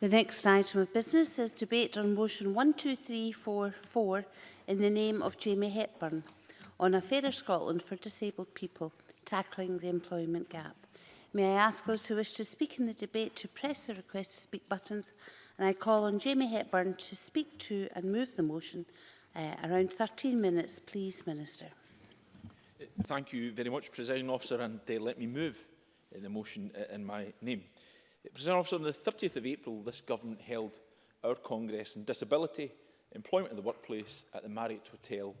The next item of business is debate on motion 12344 in the name of Jamie Hepburn on a fairer Scotland for disabled people tackling the employment gap. May I ask those who wish to speak in the debate to press the request to speak buttons and I call on Jamie Hepburn to speak to and move the motion uh, around 13 minutes please Minister. Thank you very much Presiding Officer and uh, let me move uh, the motion uh, in my name. President Officer, on the 30th of April, this government held our Congress on Disability, Employment in the Workplace at the Marriott Hotel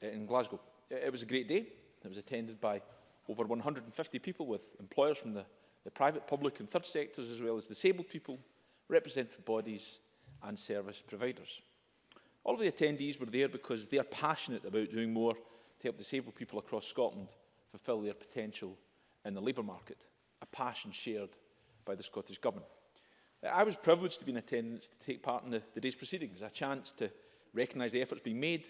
in Glasgow. It was a great day. It was attended by over 150 people with employers from the, the private, public and third sectors, as well as disabled people, representative bodies and service providers. All of the attendees were there because they are passionate about doing more to help disabled people across Scotland fulfil their potential in the labour market, a passion shared by the Scottish Government. Uh, I was privileged to be in attendance to take part in the, the day's proceedings, a chance to recognise the efforts being made,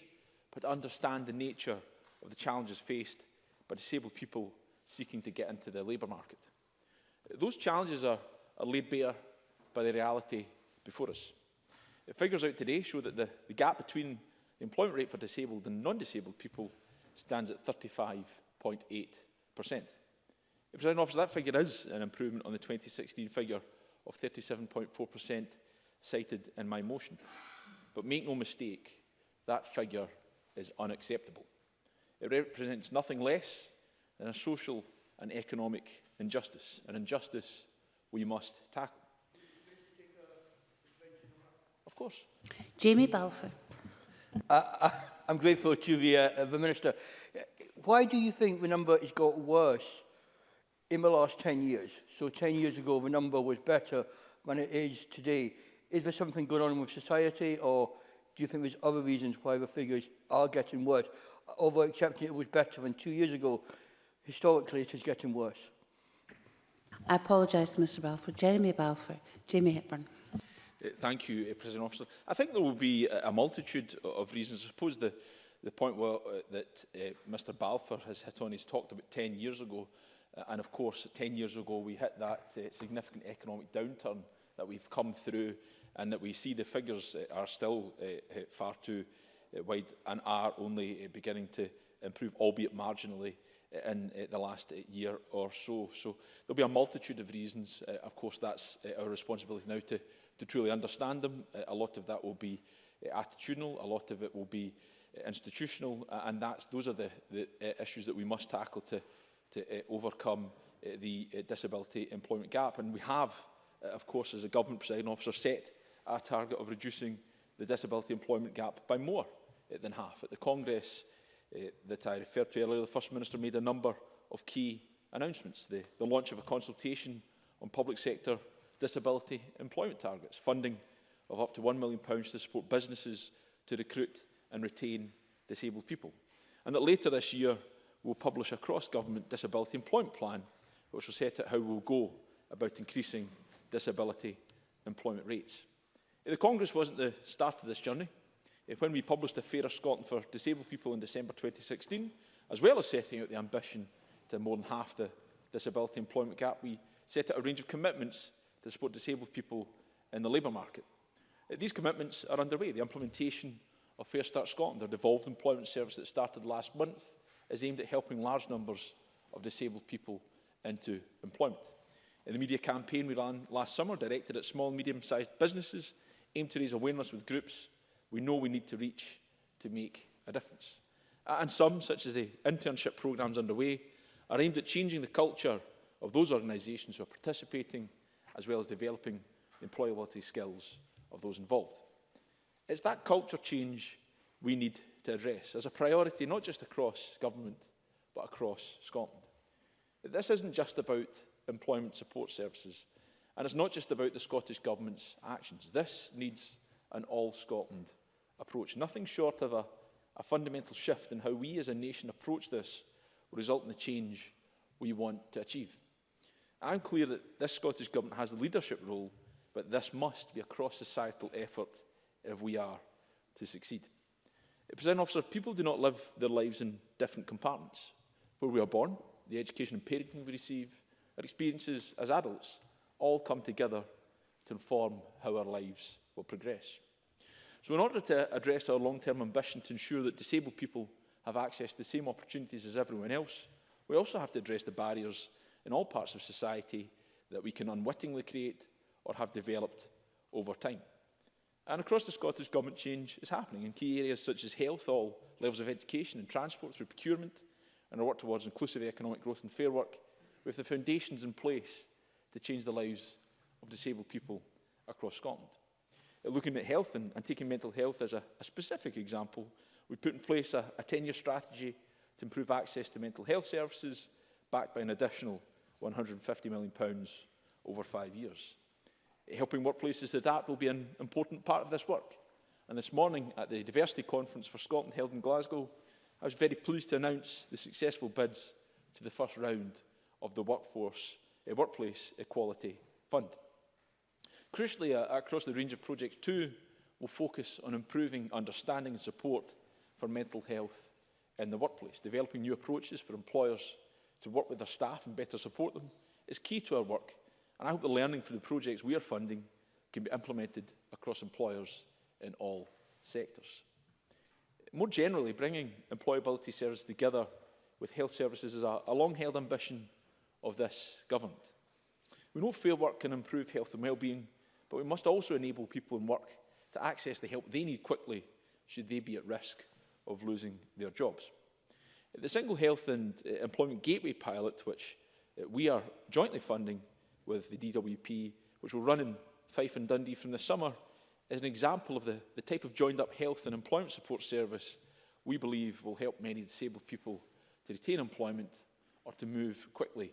but to understand the nature of the challenges faced by disabled people seeking to get into the labour market. Uh, those challenges are, are laid bare by the reality before us. The uh, figures out today show that the, the gap between the employment rate for disabled and non-disabled people stands at 35.8 Presiding officer, that figure is an improvement on the 2016 figure of 37.4% cited in my motion. But make no mistake, that figure is unacceptable. It represents nothing less than a social and economic injustice, an injustice we must tackle. Of course. Jamie Balfour. Uh, I, I'm grateful to the, uh, the Minister. Why do you think the number has got worse in the last 10 years, so 10 years ago the number was better than it is today, is there something going on with society or do you think there's other reasons why the figures are getting worse? Although accepting it was better than two years ago, historically it is getting worse. I apologise to Mr Balfour. Jeremy Balfour, Jamie Hepburn. Uh, thank you, uh, President Officer. I think there will be a multitude of reasons. I suppose the, the point well, uh, that uh, Mr Balfour has hit on, he's talked about 10 years ago, Uh, and of course, 10 years ago, we hit that uh, significant economic downturn that we've come through and that we see the figures uh, are still uh, uh, far too uh, wide and are only uh, beginning to improve, albeit marginally, uh, in uh, the last uh, year or so. So there'll be a multitude of reasons. Uh, of course, that's uh, our responsibility now to, to truly understand them. Uh, a lot of that will be uh, attitudinal, a lot of it will be uh, institutional, uh, and that's, those are the, the uh, issues that we must tackle to to uh, overcome uh, the uh, disability employment gap. And we have, uh, of course, as a government presiding officer, set our target of reducing the disability employment gap by more uh, than half. At the Congress uh, that I referred to earlier, the First Minister made a number of key announcements. The, the launch of a consultation on public sector disability employment targets, funding of up to £1 million to support businesses to recruit and retain disabled people. And that later this year, we'll publish a cross-government disability employment plan, which will set out how we'll go about increasing disability employment rates. Eh, the Congress wasn't the start of this journey. Eh, when we published a Fairer Scotland for Disabled People in December 2016, as well as setting out the ambition to more than half the disability employment gap, we set out a range of commitments to support disabled people in the labour market. Eh, these commitments are underway. The implementation of Fair Start Scotland, their devolved employment service that started last month, is aimed at helping large numbers of disabled people into employment. In the media campaign we ran last summer, directed at small and medium-sized businesses, aimed to raise awareness with groups we know we need to reach to make a difference. And some, such as the internship programmes underway, are aimed at changing the culture of those organisations who are participating, as well as developing the employability skills of those involved. It's that culture change we need to address as a priority, not just across government, but across Scotland. This isn't just about employment support services, and it's not just about the Scottish Government's actions. This needs an all-Scotland approach. Nothing short of a, a fundamental shift in how we as a nation approach this will result in the change we want to achieve. I'm clear that this Scottish Government has the leadership role, but this must be a cross-societal effort if we are to succeed. Presiding officer, people do not live their lives in different compartments. Where we are born, the education and parenting we receive, our experiences as adults all come together to inform how our lives will progress. So in order to address our long-term ambition to ensure that disabled people have access to the same opportunities as everyone else, we also have to address the barriers in all parts of society that we can unwittingly create or have developed over time. And across the Scottish Government, change is happening in key areas such as health, all levels of education and transport through procurement, and our work towards inclusive economic growth and fair work, with the foundations in place to change the lives of disabled people across Scotland. Uh, looking at health and, and taking mental health as a, a specific example, we put in place a 10-year strategy to improve access to mental health services, backed by an additional £150 million over five years helping workplaces to that will be an important part of this work. And this morning at the Diversity Conference for Scotland held in Glasgow, I was very pleased to announce the successful bids to the first round of the Workforce uh, Workplace Equality Fund. Crucially, uh, across the range of projects too, will focus on improving understanding and support for mental health in the workplace. Developing new approaches for employers to work with their staff and better support them is key to our work And I hope the learning from the projects we are funding can be implemented across employers in all sectors. More generally, bringing employability services together with health services is a, a long-held ambition of this government. We know fair work can improve health and well-being, but we must also enable people in work to access the help they need quickly should they be at risk of losing their jobs. The Single Health and uh, Employment Gateway pilot, which uh, we are jointly funding, with the DWP, which will run in Fife and Dundee from the summer, is an example of the, the type of joined-up health and employment support service we believe will help many disabled people to retain employment or to move quickly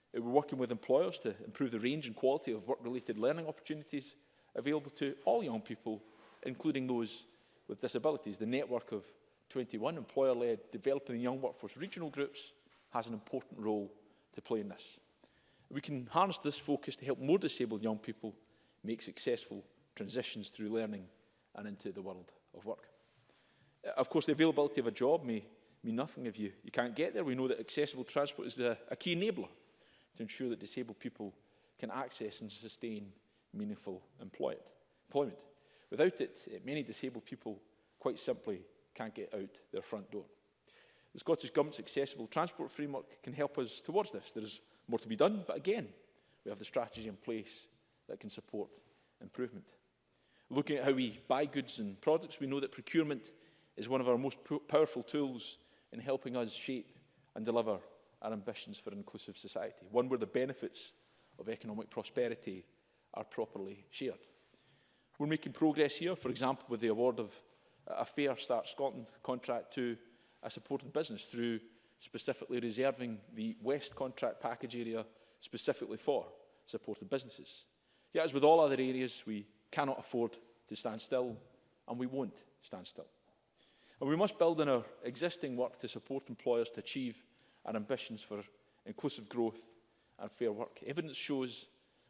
Uh, we're working with employers to improve the range and quality of work-related learning opportunities available to all young people, including those with disabilities. The network of 21 employer-led developing young workforce regional groups has an important role to play in this we can harness this focus to help more disabled young people make successful transitions through learning and into the world of work. Uh, of course, the availability of a job may mean nothing if you, you can't get there. We know that accessible transport is the, a key enabler to ensure that disabled people can access and sustain meaningful employment. Without it, eh, many disabled people quite simply can't get out their front door. The Scottish Government's Accessible Transport Framework can help us towards this. There's more to be done, but again, we have the strategy in place that can support improvement. Looking at how we buy goods and products, we know that procurement is one of our most powerful tools in helping us shape and deliver our ambitions for an inclusive society, one where the benefits of economic prosperity are properly shared. We're making progress here, for example, with the award of a Fair Start Scotland contract to a supported business through specifically reserving the West contract package area specifically for supported businesses. Yet, as with all other areas, we cannot afford to stand still, and we won't stand still. And we must build on our existing work to support employers to achieve our ambitions for inclusive growth and fair work. Evidence shows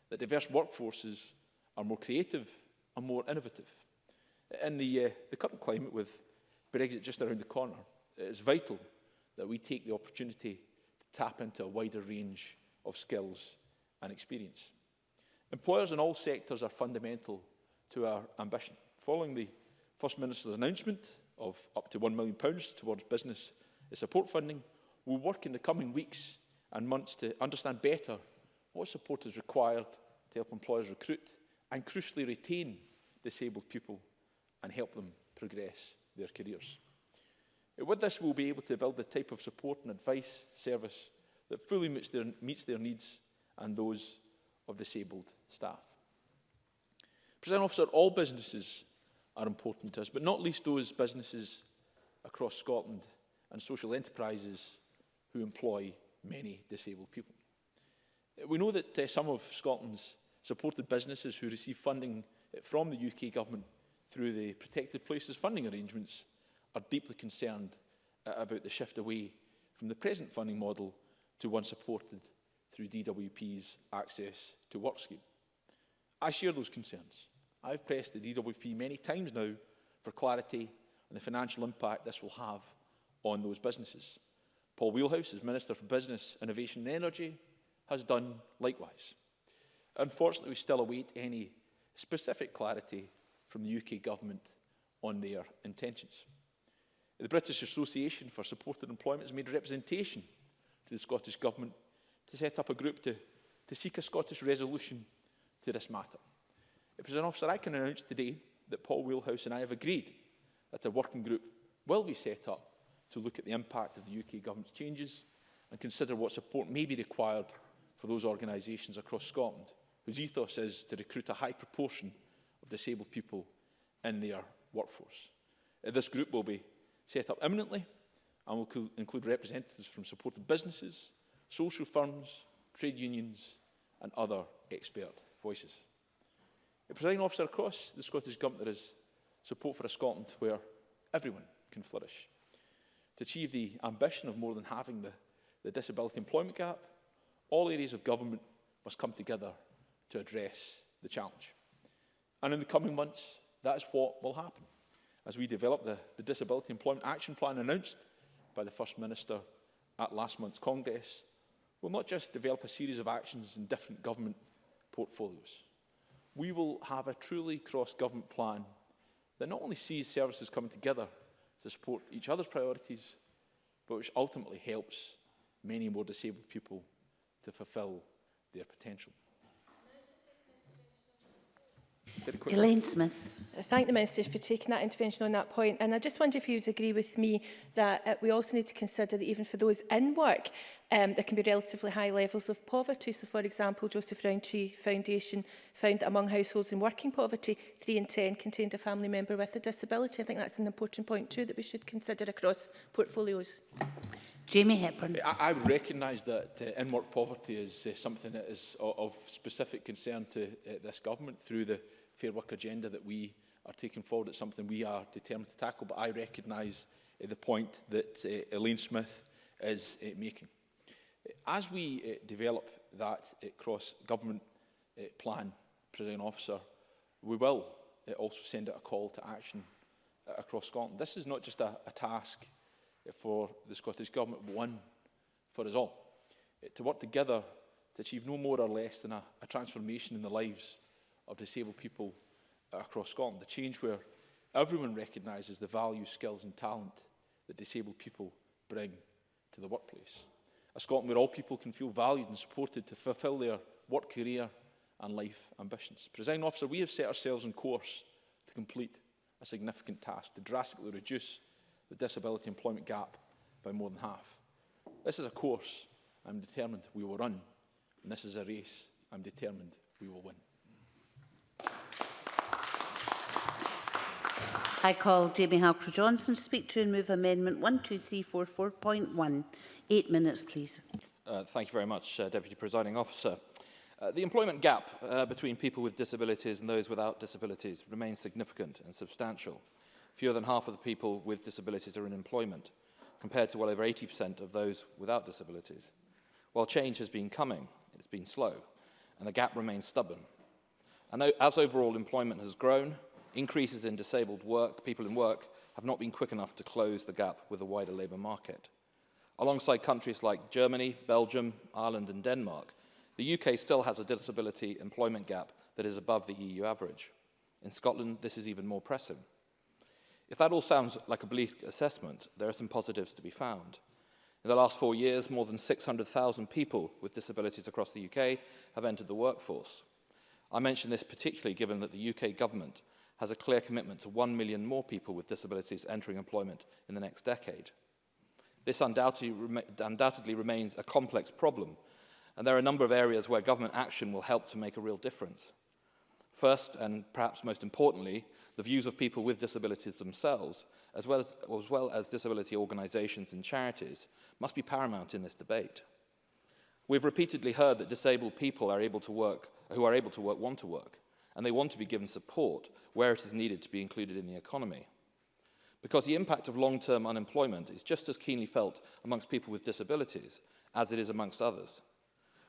that diverse workforces are more creative and more innovative. In the, uh, the current climate, with Brexit just around the corner, it is vital that we take the opportunity to tap into a wider range of skills and experience. Employers in all sectors are fundamental to our ambition. Following the First Minister's announcement of up to £1 million towards business support funding, we'll work in the coming weeks and months to understand better what support is required to help employers recruit and crucially retain disabled people and help them progress their careers. With this, we'll be able to build the type of support and advice service that fully meets their, meets their needs and those of disabled staff. President Officer, all businesses are important to us, but not least those businesses across Scotland and social enterprises who employ many disabled people. We know that uh, some of Scotland's supported businesses who receive funding from the UK government through the Protected Places funding arrangements are deeply concerned uh, about the shift away from the present funding model to one supported through DWP's access to work scheme. I share those concerns. I've pressed the DWP many times now for clarity on the financial impact this will have on those businesses. Paul Wheelhouse, as Minister for Business, Innovation and Energy, has done likewise. Unfortunately, we still await any specific clarity from the UK Government on their intentions. The British Association for Supported Employment has made representation to the Scottish Government to set up a group to, to seek a Scottish resolution to this matter. It was President Officer, I can announce today that Paul Wheelhouse and I have agreed that a working group will be set up to look at the impact of the UK Government's changes and consider what support may be required for those organisations across Scotland whose ethos is to recruit a high proportion of disabled people in their workforce. Uh, this group will be set up imminently and will include representatives from supported businesses, social firms, trade unions and other expert voices. The presiding officer across the Scottish Government there is support for a Scotland where everyone can flourish. To achieve the ambition of more than halving the, the disability employment gap, all areas of government must come together to address the challenge. And in the coming months, that is what will happen as we develop the, the Disability Employment Action Plan announced by the First Minister at last month's Congress, will not just develop a series of actions in different government portfolios. We will have a truly cross-government plan that not only sees services coming together to support each other's priorities, but which ultimately helps many more disabled people to fulfil their potential. Elaine Smith. I thank the Minister for taking that intervention on that point. And I just wonder if you would agree with me that uh, we also need to consider that even for those in work, um, there can be relatively high levels of poverty. So, for example, Joseph Rowntree Foundation found that among households in working poverty, 3 in 10 contained a family member with a disability. I think that's an important point too that we should consider across portfolios. Jamie Hepburn. I, I recognise that uh, in-work poverty is uh, something that is of, of specific concern to uh, this government through the Fair Work agenda that we are taking forward. It's something we are determined to tackle, but I recognise uh, the point that uh, Elaine Smith is uh, making. As we uh, develop that uh, cross-government uh, plan, President Officer, we will uh, also send out a call to action uh, across Scotland. This is not just a, a task uh, for the Scottish Government, but one for us all. Uh, to work together to achieve no more or less than a, a transformation in the lives of disabled people across Scotland. The change where everyone recognises the value, skills and talent that disabled people bring to the workplace. A Scotland where all people can feel valued and supported to fulfil their work career and life ambitions. Presiding officer, we have set ourselves on course to complete a significant task to drastically reduce the disability employment gap by more than half. This is a course I'm determined we will run, and this is a race I'm determined we will win. I call Jamie Halker-Johnson to speak to and move amendment 12344.1. Eight minutes, please. Uh, thank you very much, uh, Deputy Presiding Officer. Uh, the employment gap uh, between people with disabilities and those without disabilities remains significant and substantial. Fewer than half of the people with disabilities are in employment, compared to well over 80% of those without disabilities. While change has been coming, it's been slow, and the gap remains stubborn. And as overall employment has grown, increases in disabled work, people in work have not been quick enough to close the gap with the wider labour market. Alongside countries like Germany, Belgium, Ireland and Denmark, the UK still has a disability employment gap that is above the EU average. In Scotland, this is even more pressing. If that all sounds like a bleak assessment, there are some positives to be found. In the last four years, more than 600,000 people with disabilities across the UK have entered the workforce. I mention this particularly given that the UK government has a clear commitment to 1 million more people with disabilities entering employment in the next decade. This undoubtedly, undoubtedly remains a complex problem, and there are a number of areas where government action will help to make a real difference. First, and perhaps most importantly, the views of people with disabilities themselves, as well as, as, well as disability organisations and charities, must be paramount in this debate. We've repeatedly heard that disabled people are able to work, who are able to work want to work and they want to be given support where it is needed to be included in the economy. Because the impact of long-term unemployment is just as keenly felt amongst people with disabilities as it is amongst others.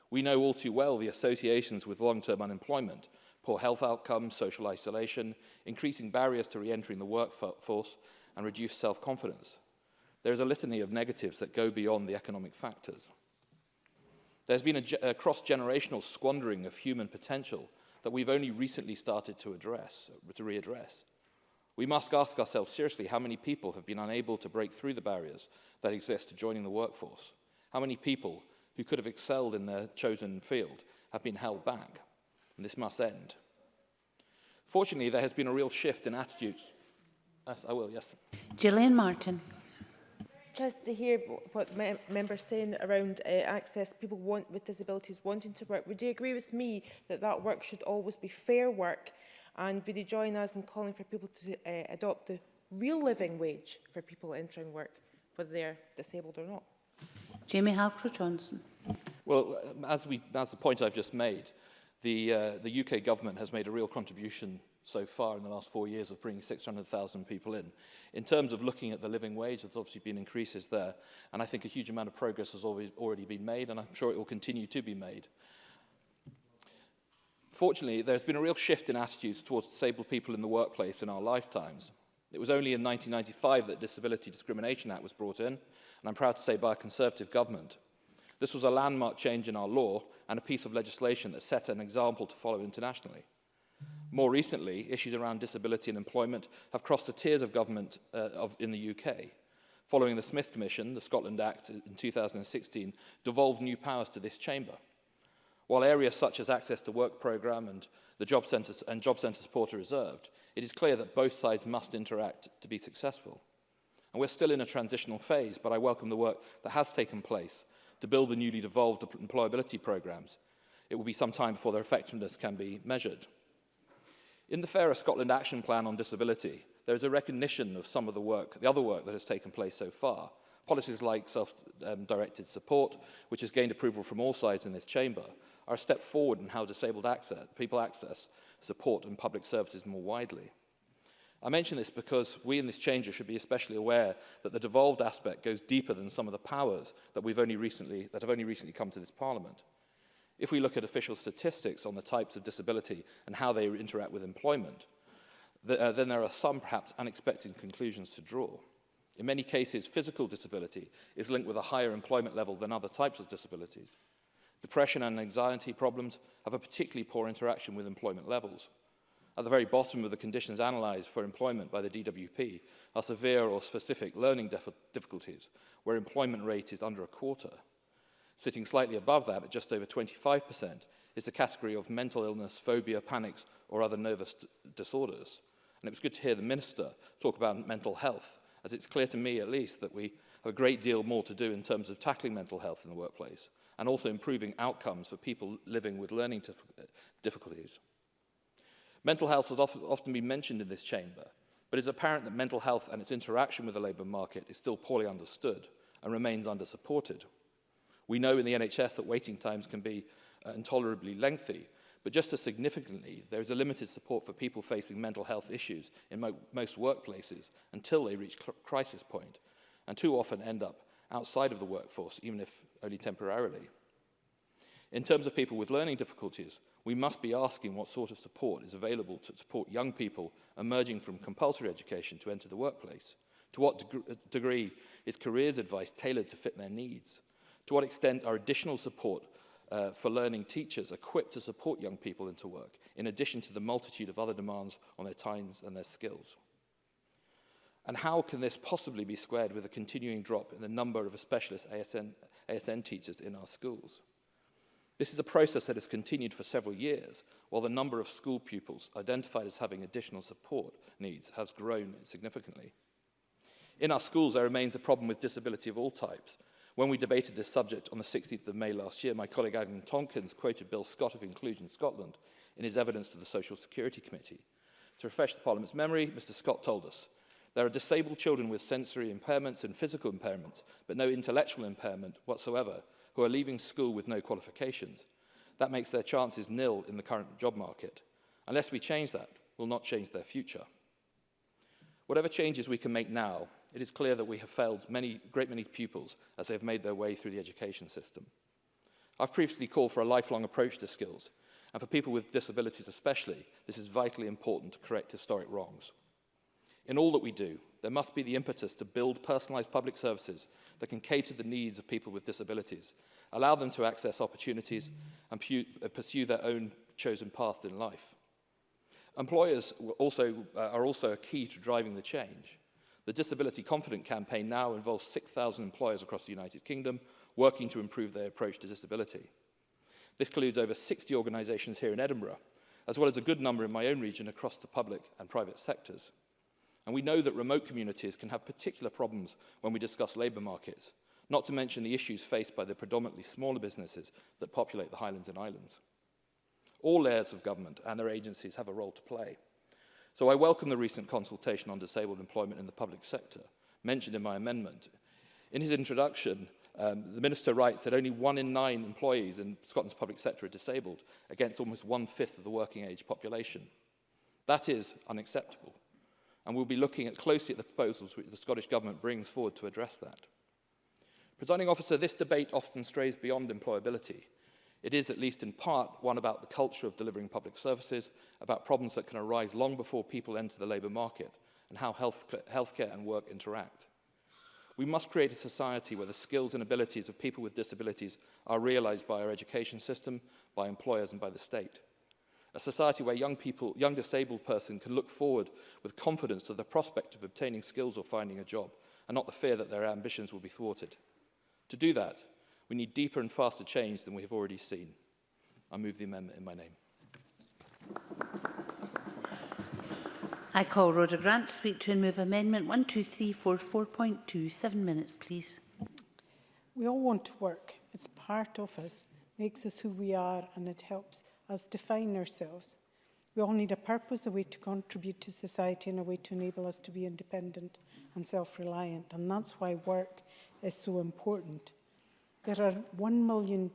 We know all too well the associations with long-term unemployment, poor health outcomes, social isolation, increasing barriers to re-entering the workforce, and reduced self-confidence. There is a litany of negatives that go beyond the economic factors. There's been a, a cross-generational squandering of human potential that we've only recently started to address, to readdress. We must ask ourselves seriously how many people have been unable to break through the barriers that exist to joining the workforce. How many people who could have excelled in their chosen field have been held back. And this must end. Fortunately, there has been a real shift in attitudes. Yes, I will, yes. Gillian Martin interested to hear what me members saying around uh, access people want with disabilities wanting to work. Would you agree with me that that work should always be fair work? And would you join us in calling for people to uh, adopt the real living wage for people entering work, whether they're disabled or not? Jamie Halcrow-Johnson. Well, uh, as, we, as the point I've just made, the, uh, the UK government has made a real contribution so far in the last four years of bringing 600,000 people in. In terms of looking at the living wage, there's obviously been increases there, and I think a huge amount of progress has already been made, and I'm sure it will continue to be made. Fortunately, there's been a real shift in attitudes towards disabled people in the workplace in our lifetimes. It was only in 1995 that Disability Discrimination Act was brought in, and I'm proud to say by a Conservative government. This was a landmark change in our law and a piece of legislation that set an example to follow internationally. More recently, issues around disability and employment have crossed the tiers of government uh, of, in the UK. Following the Smith Commission, the Scotland Act in 2016 devolved new powers to this chamber. While areas such as access to work programme and the job centre and job centre support are reserved, it is clear that both sides must interact to be successful. And we're still in a transitional phase, but I welcome the work that has taken place to build the newly devolved employability programmes. It will be some time before their effectiveness can be measured. In the Fairer Scotland Action Plan on Disability, there is a recognition of some of the work, the other work that has taken place so far. Policies like self-directed um, support, which has gained approval from all sides in this chamber, are a step forward in how disabled access, people access support and public services more widely. I mention this because we in this chamber should be especially aware that the devolved aspect goes deeper than some of the powers that, we've only recently, that have only recently come to this parliament. If we look at official statistics on the types of disability and how they interact with employment, the, uh, then there are some perhaps unexpected conclusions to draw. In many cases, physical disability is linked with a higher employment level than other types of disabilities. Depression and anxiety problems have a particularly poor interaction with employment levels. At the very bottom of the conditions analysed for employment by the DWP are severe or specific learning difficulties, where employment rate is under a quarter. Sitting slightly above that at just over 25% is the category of mental illness, phobia, panics, or other nervous disorders. And it was good to hear the Minister talk about mental health, as it's clear to me at least that we have a great deal more to do in terms of tackling mental health in the workplace and also improving outcomes for people living with learning difficulties. Mental health has often been mentioned in this chamber, but it's apparent that mental health and its interaction with the labour market is still poorly understood and remains under-supported. We know in the NHS that waiting times can be uh, intolerably lengthy, but just as significantly, there is a limited support for people facing mental health issues in mo most workplaces until they reach crisis point, and too often end up outside of the workforce, even if only temporarily. In terms of people with learning difficulties, we must be asking what sort of support is available to support young people emerging from compulsory education to enter the workplace. To what deg uh, degree is careers advice tailored to fit their needs? To what extent are additional support uh, for learning teachers equipped to support young people into work, in addition to the multitude of other demands on their times and their skills? And how can this possibly be squared with a continuing drop in the number of specialist ASN, ASN teachers in our schools? This is a process that has continued for several years, while the number of school pupils identified as having additional support needs has grown significantly. In our schools, there remains a problem with disability of all types, When we debated this subject on the 16th of May last year, my colleague Adam Tonkins quoted Bill Scott of Inclusion Scotland in his evidence to the Social Security Committee. To refresh the Parliament's memory, Mr Scott told us, there are disabled children with sensory impairments and physical impairments, but no intellectual impairment whatsoever, who are leaving school with no qualifications. That makes their chances nil in the current job market. Unless we change that, we'll not change their future. Whatever changes we can make now, it is clear that we have failed many, great many pupils as they have made their way through the education system. I've previously called for a lifelong approach to skills, and for people with disabilities especially, this is vitally important to correct historic wrongs. In all that we do, there must be the impetus to build personalised public services that can cater the needs of people with disabilities, allow them to access opportunities and uh, pursue their own chosen path in life. Employers also, uh, are also a key to driving the change. The Disability Confident campaign now involves 6,000 employers across the United Kingdom working to improve their approach to disability. This includes over 60 organisations here in Edinburgh, as well as a good number in my own region across the public and private sectors. And we know that remote communities can have particular problems when we discuss labour markets, not to mention the issues faced by the predominantly smaller businesses that populate the Highlands and Islands. All layers of government and their agencies have a role to play. So I welcome the recent consultation on disabled employment in the public sector, mentioned in my amendment. In his introduction, um, the Minister writes that only one in nine employees in Scotland's public sector are disabled, against almost one-fifth of the working age population. That is unacceptable, and we'll be looking at closely at the proposals which the Scottish Government brings forward to address that. Presiding officer, this debate often strays beyond employability It is, at least in part, one about the culture of delivering public services, about problems that can arise long before people enter the labour market, and how health, healthcare and work interact. We must create a society where the skills and abilities of people with disabilities are realised by our education system, by employers and by the state. A society where young people, young disabled person can look forward with confidence to the prospect of obtaining skills or finding a job, and not the fear that their ambitions will be thwarted. To do that, We need deeper and faster change than we have already seen. I move the amendment in my name. I call Roger Grant to speak to and move amendment 12344.2. Seven minutes, please. We all want to work. It's part of us, makes us who we are, and it helps us define ourselves. We all need a purpose, a way to contribute to society, and a way to enable us to be independent and self-reliant. And that's why work is so important. There are 1 million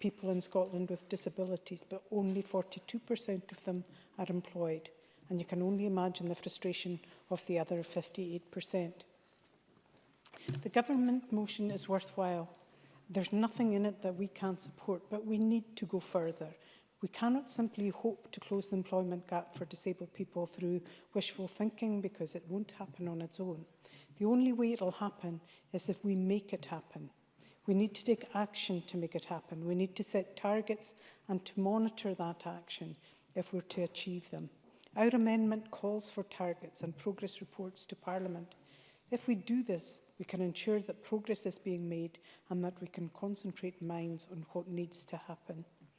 people in Scotland with disabilities, but only 42% of them are employed. And you can only imagine the frustration of the other 58%. The government motion is worthwhile. There's nothing in it that we can't support, but we need to go further. We cannot simply hope to close the employment gap for disabled people through wishful thinking because it won't happen on its own. The only way it'll happen is if we make it happen. We need to take action to make it happen. We need to set targets and to monitor that action if we're to achieve them. Our amendment calls for targets and progress reports to Parliament. If we do this, we can ensure that progress is being made and that we can concentrate minds on what needs to happen.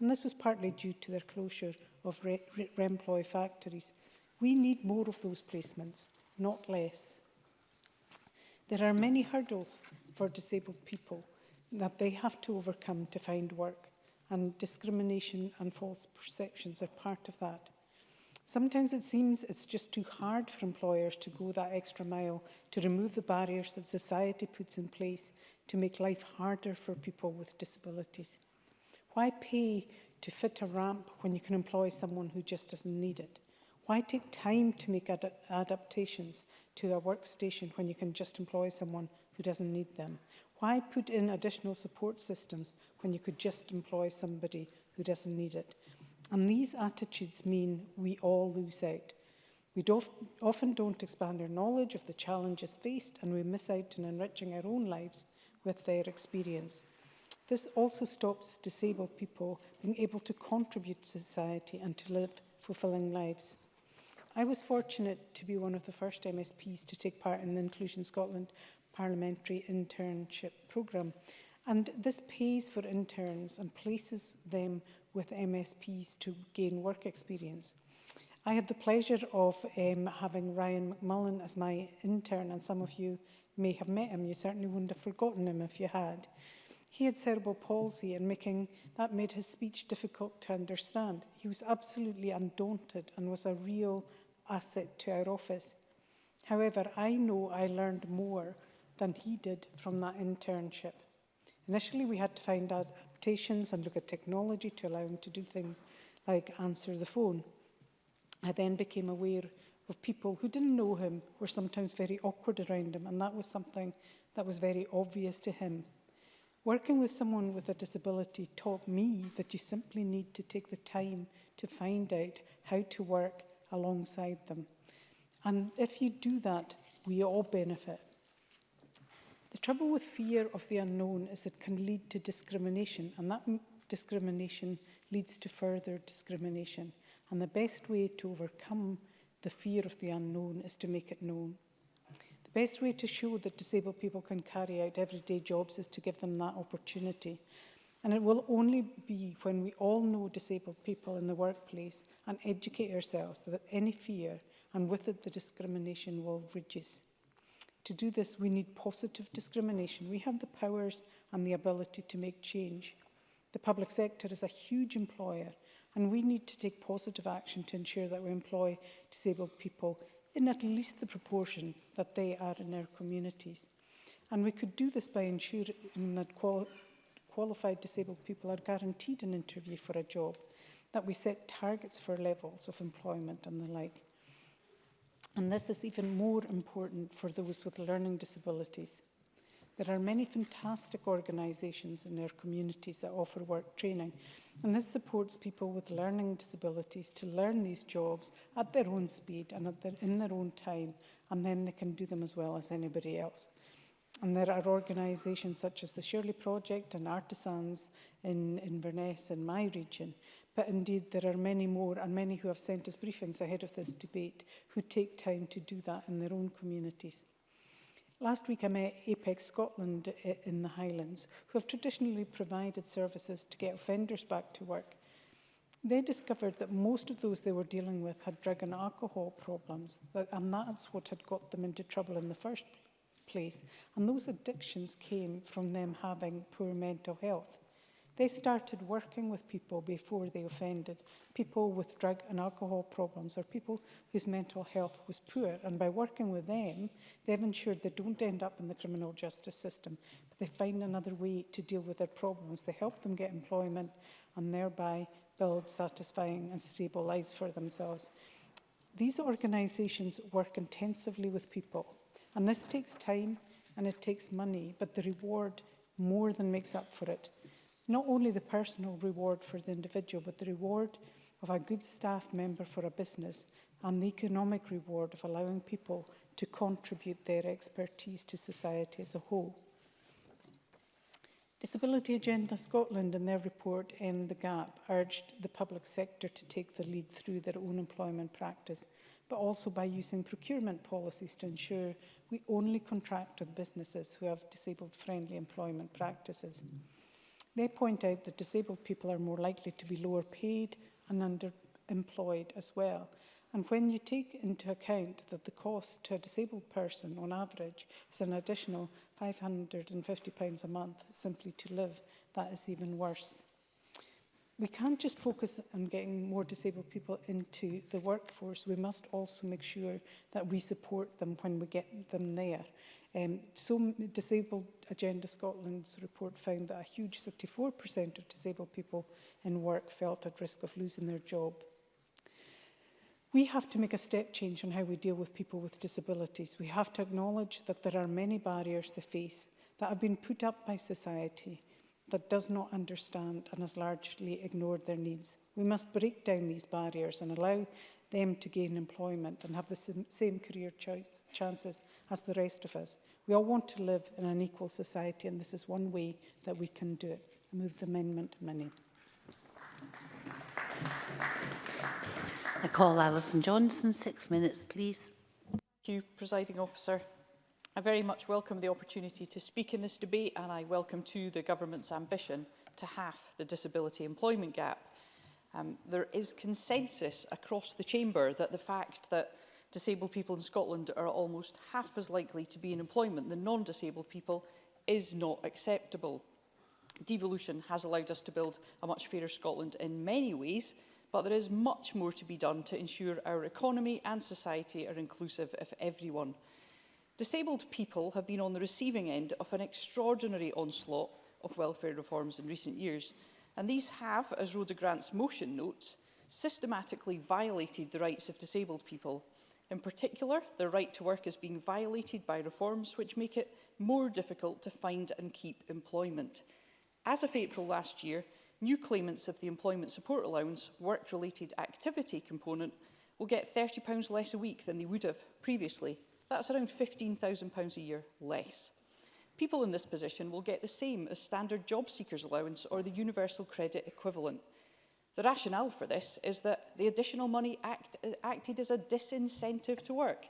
And this was partly due to their closure of re re Remploy factories. We need more of those placements, not less. There are many hurdles for disabled people that they have to overcome to find work and discrimination and false perceptions are part of that. Sometimes it seems it's just too hard for employers to go that extra mile to remove the barriers that society puts in place to make life harder for people with disabilities. Why pay to fit a ramp when you can employ someone who just doesn't need it? Why take time to make ad adaptations to a workstation when you can just employ someone who doesn't need them? Why put in additional support systems when you could just employ somebody who doesn't need it? And these attitudes mean we all lose out. We do often don't expand our knowledge of the challenges faced and we miss out on enriching our own lives with their experience. This also stops disabled people being able to contribute to society and to live fulfilling lives. I was fortunate to be one of the first MSPs to take part in the Inclusion Scotland parliamentary internship programme. And this pays for interns and places them with MSPs to gain work experience. I had the pleasure of um, having Ryan McMullen as my intern, and some of you may have met him. You certainly wouldn't have forgotten him if you had. He had cerebral palsy and making, that made his speech difficult to understand. He was absolutely undaunted and was a real asset to our office. However, I know I learned more than he did from that internship. Initially, we had to find adaptations and look at technology to allow him to do things like answer the phone. I then became aware of people who didn't know him were sometimes very awkward around him, and that was something that was very obvious to him. Working with someone with a disability taught me that you simply need to take the time to find out how to work alongside them. And if you do that, we all benefit. The trouble with fear of the unknown is it can lead to discrimination and that discrimination leads to further discrimination. And the best way to overcome the fear of the unknown is to make it known. The best way to show that disabled people can carry out everyday jobs is to give them that opportunity. And it will only be when we all know disabled people in the workplace and educate ourselves that any fear and with it the discrimination will reduce. To do this, we need positive discrimination. We have the powers and the ability to make change. The public sector is a huge employer and we need to take positive action to ensure that we employ disabled people in at least the proportion that they are in our communities. And we could do this by ensuring that quali qualified disabled people are guaranteed an interview for a job, that we set targets for levels of employment and the like. And this is even more important for those with learning disabilities. There are many fantastic organisations in our communities that offer work training and this supports people with learning disabilities to learn these jobs at their own speed and their, in their own time and then they can do them as well as anybody else. And there are organisations such as the Shirley Project and Artisans in Inverness in my region but indeed there are many more and many who have sent us briefings ahead of this debate who take time to do that in their own communities. Last week I met Apex Scotland eh, in the Highlands, who have traditionally provided services to get offenders back to work. They discovered that most of those they were dealing with had drug and alcohol problems, and that's what had got them into trouble in the first place. And those addictions came from them having poor mental health. They started working with people before they offended, people with drug and alcohol problems or people whose mental health was poor. And by working with them, they've ensured they don't end up in the criminal justice system, but they find another way to deal with their problems. They help them get employment and thereby build satisfying and stable lives for themselves. These organisations work intensively with people, and this takes time and it takes money, but the reward more than makes up for it not only the personal reward for the individual, but the reward of a good staff member for a business and the economic reward of allowing people to contribute their expertise to society as a whole. Disability Agenda Scotland in their report End the Gap urged the public sector to take the lead through their own employment practice, but also by using procurement policies to ensure we only contract with businesses who have disabled-friendly employment practices. Mm -hmm. They point out that disabled people are more likely to be lower paid and underemployed as well. And when you take into account that the cost to a disabled person on average is an additional £550 a month simply to live, that is even worse. We can't just focus on getting more disabled people into the workforce. We must also make sure that we support them when we get them there. Um, so Disabled Agenda Scotland's report found that a huge 64% of disabled people in work felt at risk of losing their job. We have to make a step change on how we deal with people with disabilities. We have to acknowledge that there are many barriers to face that have been put up by society that does not understand and has largely ignored their needs. We must break down these barriers and allow them to gain employment and have the same career ch chances as the rest of us. We all want to live in an equal society and this is one way that we can do it. I move the amendment money. I call Alison Johnson. Six minutes, please. Thank you, Presiding Officer. I very much welcome the opportunity to speak in this debate and I welcome to the government's ambition to half the disability employment gap. Um, there is consensus across the chamber that the fact that disabled people in Scotland are almost half as likely to be in employment than non-disabled people is not acceptable. Devolution has allowed us to build a much fairer Scotland in many ways, but there is much more to be done to ensure our economy and society are inclusive of everyone. Disabled people have been on the receiving end of an extraordinary onslaught of welfare reforms in recent years, And these have, as Rhoda Grant's motion notes, systematically violated the rights of disabled people. In particular, their right to work is being violated by reforms which make it more difficult to find and keep employment. As of April last year, new claimants of the Employment Support Allowance work-related activity component will get £30 less a week than they would have previously. That's around £15,000 a year less. People in this position will get the same as standard job seekers allowance or the universal credit equivalent. The rationale for this is that the additional money act, acted as a disincentive to work.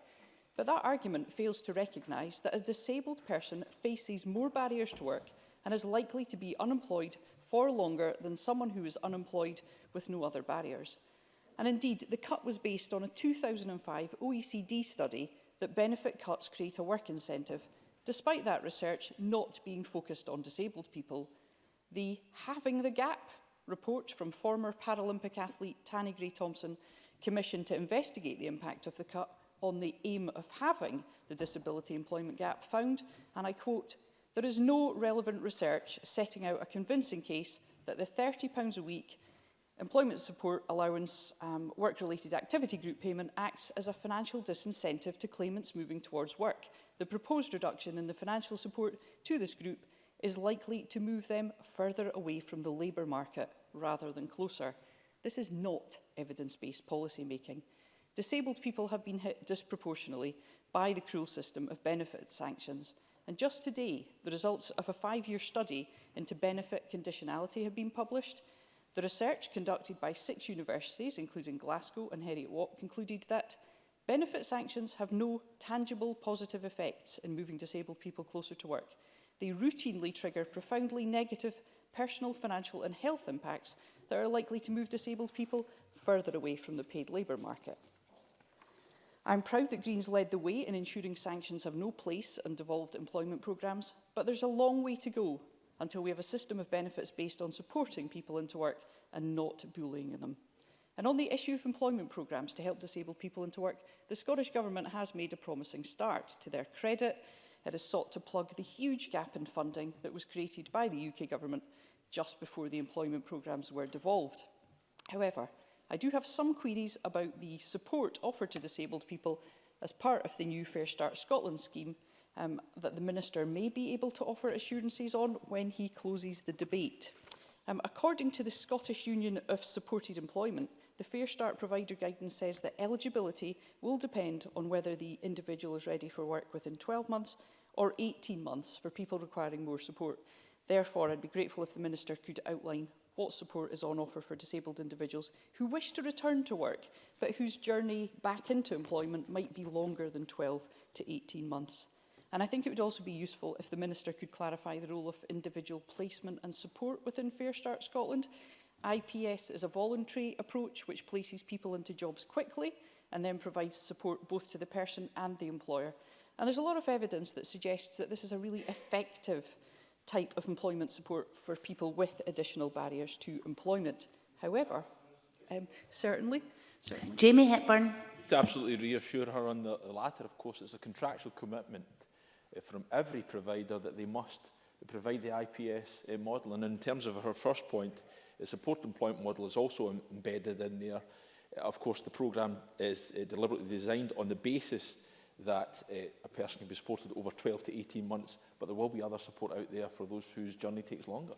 But that argument fails to recognise that a disabled person faces more barriers to work and is likely to be unemployed for longer than someone who is unemployed with no other barriers. And indeed, the cut was based on a 2005 OECD study that benefit cuts create a work incentive despite that research not being focused on disabled people. The Having the Gap report from former Paralympic athlete Tanny Gray Thompson commissioned to investigate the impact of the cut on the aim of having the disability employment gap found, and I quote, there is no relevant research setting out a convincing case that the £30 a week employment support allowance um, work-related activity group payment acts as a financial disincentive to claimants moving towards work the proposed reduction in the financial support to this group is likely to move them further away from the labour market rather than closer. This is not evidence-based policy making. Disabled people have been hit disproportionately by the cruel system of benefit sanctions. And just today, the results of a five-year study into benefit conditionality have been published. The research conducted by six universities, including Glasgow and Heriot-Watt, concluded that Benefit sanctions have no tangible positive effects in moving disabled people closer to work. They routinely trigger profoundly negative personal, financial and health impacts that are likely to move disabled people further away from the paid labour market. I'm proud that Greens led the way in ensuring sanctions have no place in devolved employment programmes, but there's a long way to go until we have a system of benefits based on supporting people into work and not bullying them. And on the issue of employment programmes to help disabled people into work, the Scottish Government has made a promising start. To their credit, it has sought to plug the huge gap in funding that was created by the UK Government just before the employment programmes were devolved. However, I do have some queries about the support offered to disabled people as part of the new Fair Start Scotland scheme um, that the Minister may be able to offer assurances on when he closes the debate. Um, according to the Scottish Union of Supported Employment, the Fair Start Provider Guidance says that eligibility will depend on whether the individual is ready for work within 12 months or 18 months for people requiring more support. Therefore, I'd be grateful if the Minister could outline what support is on offer for disabled individuals who wish to return to work but whose journey back into employment might be longer than 12 to 18 months. And I think it would also be useful if the Minister could clarify the role of individual placement and support within Fair Start Scotland. IPS is a voluntary approach which places people into jobs quickly and then provides support both to the person and the employer. And there's a lot of evidence that suggests that this is a really effective type of employment support for people with additional barriers to employment. However, um, certainly, certainly... Jamie Hepburn. To absolutely reassure her on the, the latter, of course, it's a contractual commitment Eh, from every provider that they must provide the IPS uh, eh, model. And in terms of her first point, the support employment model is also embedded in there. Uh, of course, the programme is uh, deliberately designed on the basis that uh, a person can be supported over 12 to 18 months, but there will be other support out there for those whose journey takes longer.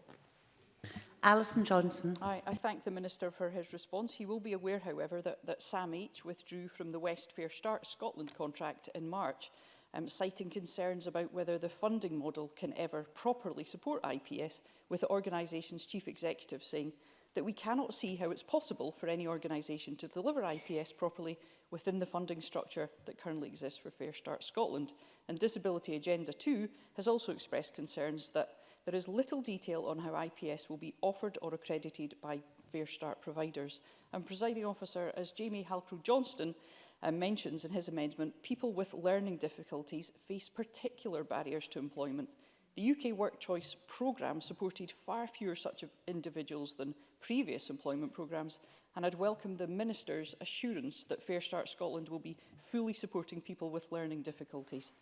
Alison Johnson. I, I thank the Minister for his response. He will be aware, however, that, that SAMH withdrew from the West Fair Start Scotland contract in March um, citing concerns about whether the funding model can ever properly support IPS, with the organisation's chief executive saying that we cannot see how it's possible for any organisation to deliver IPS properly within the funding structure that currently exists for Fair Start Scotland. And Disability Agenda 2 has also expressed concerns that there is little detail on how IPS will be offered or accredited by Fair Start providers. And presiding officer, as Jamie Halcrow Johnston uh, mentions in his amendment, people with learning difficulties face particular barriers to employment. The UK Work Choice programme supported far fewer such individuals than previous employment programmes, and I'd welcome the Minister's assurance that Fair Start Scotland will be fully supporting people with learning difficulties.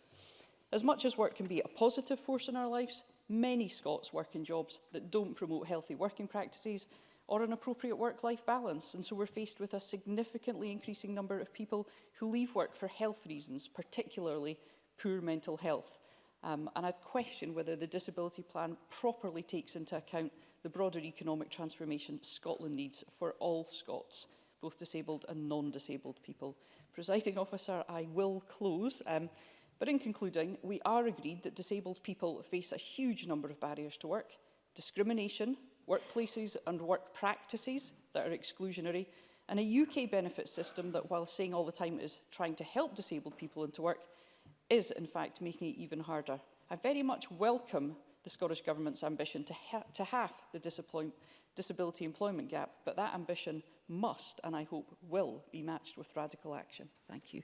As much as work can be a positive force in our lives, many Scots work in jobs that don't promote healthy working practices or an appropriate work-life balance. And so we're faced with a significantly increasing number of people who leave work for health reasons, particularly poor mental health. Um, and I question whether the disability plan properly takes into account the broader economic transformation Scotland needs for all Scots, both disabled and non-disabled people. Presiding officer, I will close. Um, but in concluding, we are agreed that disabled people face a huge number of barriers to work, discrimination, workplaces and work practices that are exclusionary, and a UK benefit system that, while saying all the time is trying to help disabled people into work, is in fact making it even harder. I very much welcome the Scottish Government's ambition to, ha to half the disability employment gap, but that ambition must, and I hope will, be matched with radical action. Thank you.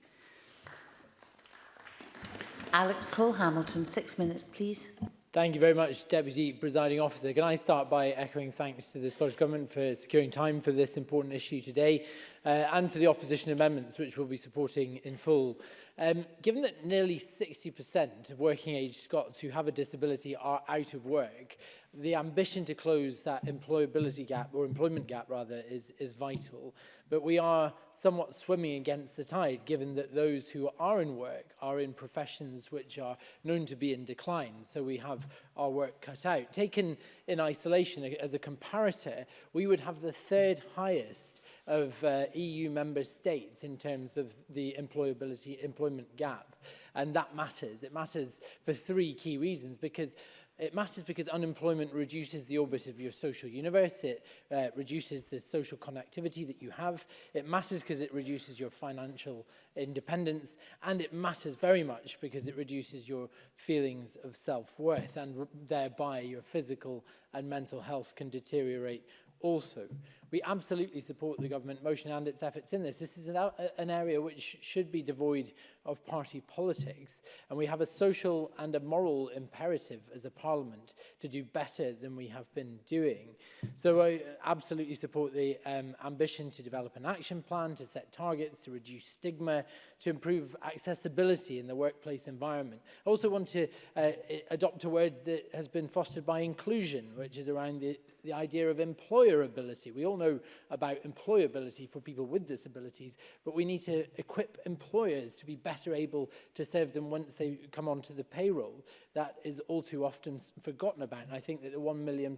Alex Cole-Hamilton, six minutes, please. Thank you very much, Deputy Presiding Officer. Can I start by echoing thanks to the Scottish Government for securing time for this important issue today uh, and for the opposition amendments, which we'll be supporting in full. Um, given that nearly 60% of working age Scots who have a disability are out of work, the ambition to close that employability gap, or employment gap rather, is, is vital. But we are somewhat swimming against the tide, given that those who are in work are in professions which are known to be in decline. So we have our work cut out. Taken in isolation as a comparator, we would have the third highest of uh, EU member states in terms of the employability employment gap. And that matters. It matters for three key reasons because It matters because unemployment reduces the orbit of your social universe. It uh, reduces the social connectivity that you have. It matters because it reduces your financial independence. And it matters very much because it reduces your feelings of self-worth and thereby your physical and mental health can deteriorate also. We absolutely support the government motion and its efforts in this. This is an, an area which should be devoid of party politics, and we have a social and a moral imperative as a parliament to do better than we have been doing. So I absolutely support the um, ambition to develop an action plan, to set targets, to reduce stigma, to improve accessibility in the workplace environment. I also want to uh, adopt a word that has been fostered by inclusion, which is around the, the idea of employability. We all know about employability for people with disabilities, but we need to equip employers to be better able to serve them once they come onto the payroll. That is all too often forgotten about. And I think that the £1 million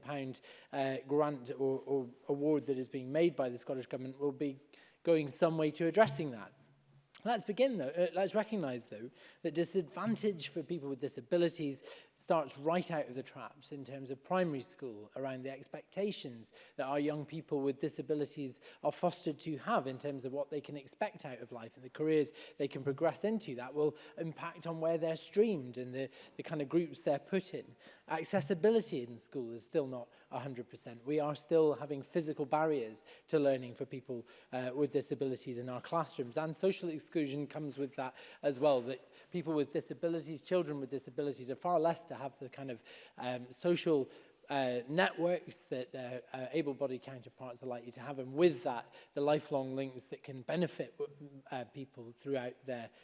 uh, grant or, or award that is being made by the Scottish Government will be going some way to addressing that. Let's begin though, uh, let's recognise though, that disadvantage for people with disabilities starts right out of the traps in terms of primary school around the expectations that our young people with disabilities are fostered to have in terms of what they can expect out of life and the careers they can progress into. That will impact on where they're streamed and the, the kind of groups they're put in. Accessibility in school is still not 100%. We are still having physical barriers to learning for people uh, with disabilities in our classrooms and social exclusion comes with that as well, that people with disabilities, children with disabilities are far less to have the kind of um, social uh, networks that their uh, able-bodied counterparts are likely to have, and with that, the lifelong links that can benefit uh, people throughout their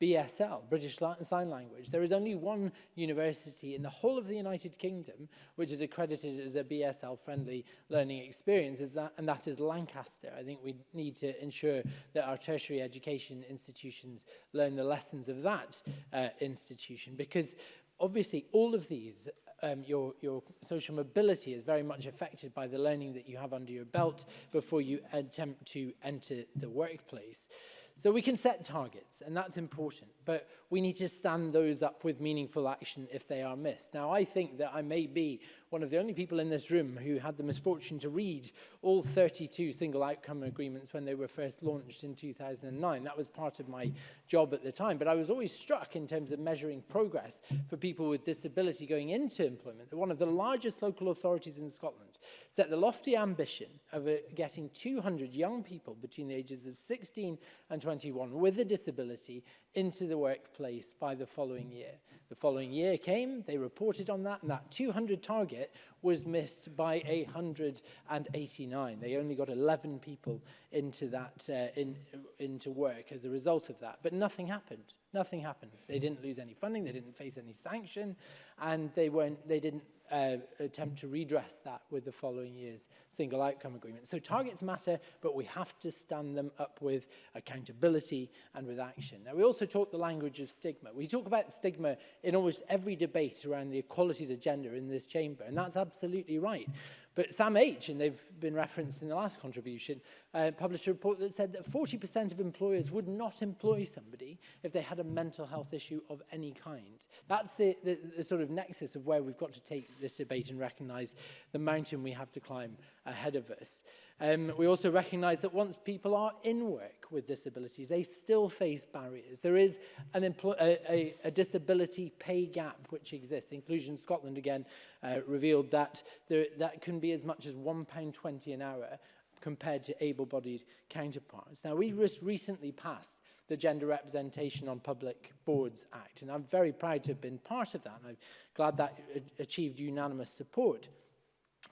BSL, British Sign Language. There is only one university in the whole of the United Kingdom which is accredited as a BSL-friendly learning experience, is that, and that is Lancaster. I think we need to ensure that our tertiary education institutions learn the lessons of that uh, institution, because obviously all of these um, your, your social mobility is very much affected by the learning that you have under your belt before you attempt to enter the workplace. So we can set targets, and that's important. But we need to stand those up with meaningful action if they are missed. Now, I think that I may be one of the only people in this room who had the misfortune to read all 32 single outcome agreements when they were first launched in 2009. That was part of my job at the time. But I was always struck in terms of measuring progress for people with disability going into employment that one of the largest local authorities in Scotland set the lofty ambition of uh, getting 200 young people between the ages of 16 and 21 with a disability into the workplace by the following year. The following year came, they reported on that, and that 200 target was missed by 189. They only got 11 people into, that, uh, in, into work as a result of that. But nothing happened. Nothing happened. They didn't lose any funding, they didn't face any sanction, and they, weren't, they didn't uh, attempt to redress that with the following year's single outcome agreement. So targets matter, but we have to stand them up with accountability and with action. Now, we also talk the language of stigma. We talk about stigma in almost every debate around the equalities agenda in this chamber, and that's absolutely right. But Sam H, and they've been referenced in the last contribution, uh, published a report that said that 40% of employers would not employ somebody if they had a mental health issue of any kind. That's the, the, the sort of nexus of where we've got to take this debate and recognise the mountain we have to climb ahead of us. Um, we also recognise that once people are in work with disabilities, they still face barriers. There is an a, a, a disability pay gap which exists. Inclusion Scotland again uh, revealed that there, that can be as much as £1.20 an hour compared to able-bodied counterparts. Now, we just recently passed the Gender Representation on Public Boards Act, and I'm very proud to have been part of that, and I'm glad that uh, achieved unanimous support.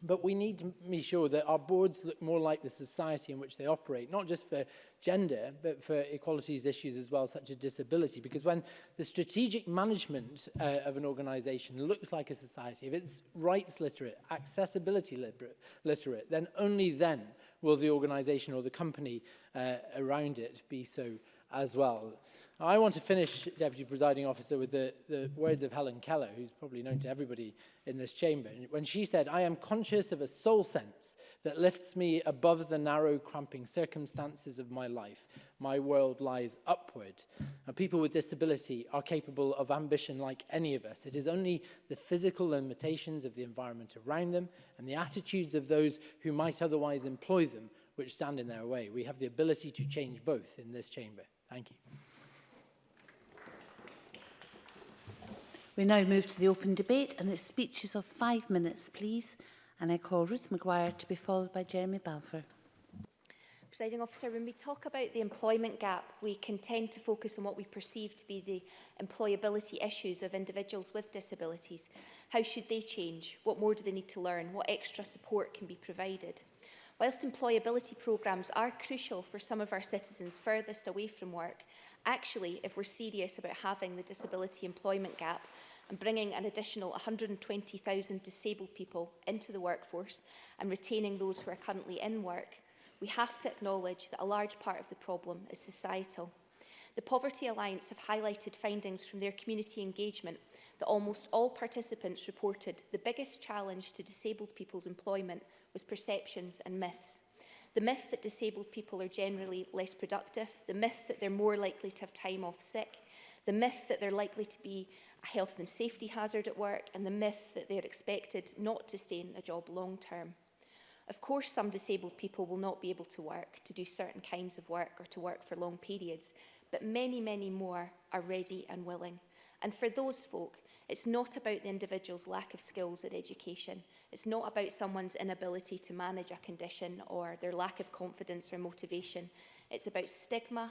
But we need to be sure that our boards look more like the society in which they operate, not just for gender, but for equalities issues as well, such as disability. Because when the strategic management uh, of an organisation looks like a society, if it's rights literate, accessibility literate, literate then only then will the organisation or the company uh, around it be so as well. I want to finish, Deputy Presiding Officer, with the, the words of Helen Keller, who's probably known to everybody in this chamber, when she said, I am conscious of a soul sense that lifts me above the narrow, cramping circumstances of my life. My world lies upward. And people with disability are capable of ambition like any of us. It is only the physical limitations of the environment around them and the attitudes of those who might otherwise employ them which stand in their way. We have the ability to change both in this chamber. Thank you. We now move to the open debate and it's speeches of five minutes, please. And I call Ruth Maguire to be followed by Jeremy Balfour. Presiding officer, when we talk about the employment gap, we can tend to focus on what we perceive to be the employability issues of individuals with disabilities. How should they change? What more do they need to learn? What extra support can be provided? Whilst employability programmes are crucial for some of our citizens furthest away from work, actually, if we're serious about having the disability employment gap, and bringing an additional 120,000 disabled people into the workforce and retaining those who are currently in work, we have to acknowledge that a large part of the problem is societal. The Poverty Alliance have highlighted findings from their community engagement that almost all participants reported the biggest challenge to disabled people's employment was perceptions and myths. The myth that disabled people are generally less productive, the myth that they're more likely to have time off sick, the myth that they're likely to be a health and safety hazard at work and the myth that they're expected not to stay in a job long term. Of course, some disabled people will not be able to work, to do certain kinds of work or to work for long periods, but many, many more are ready and willing. And for those folk, it's not about the individual's lack of skills or education. It's not about someone's inability to manage a condition or their lack of confidence or motivation. It's about stigma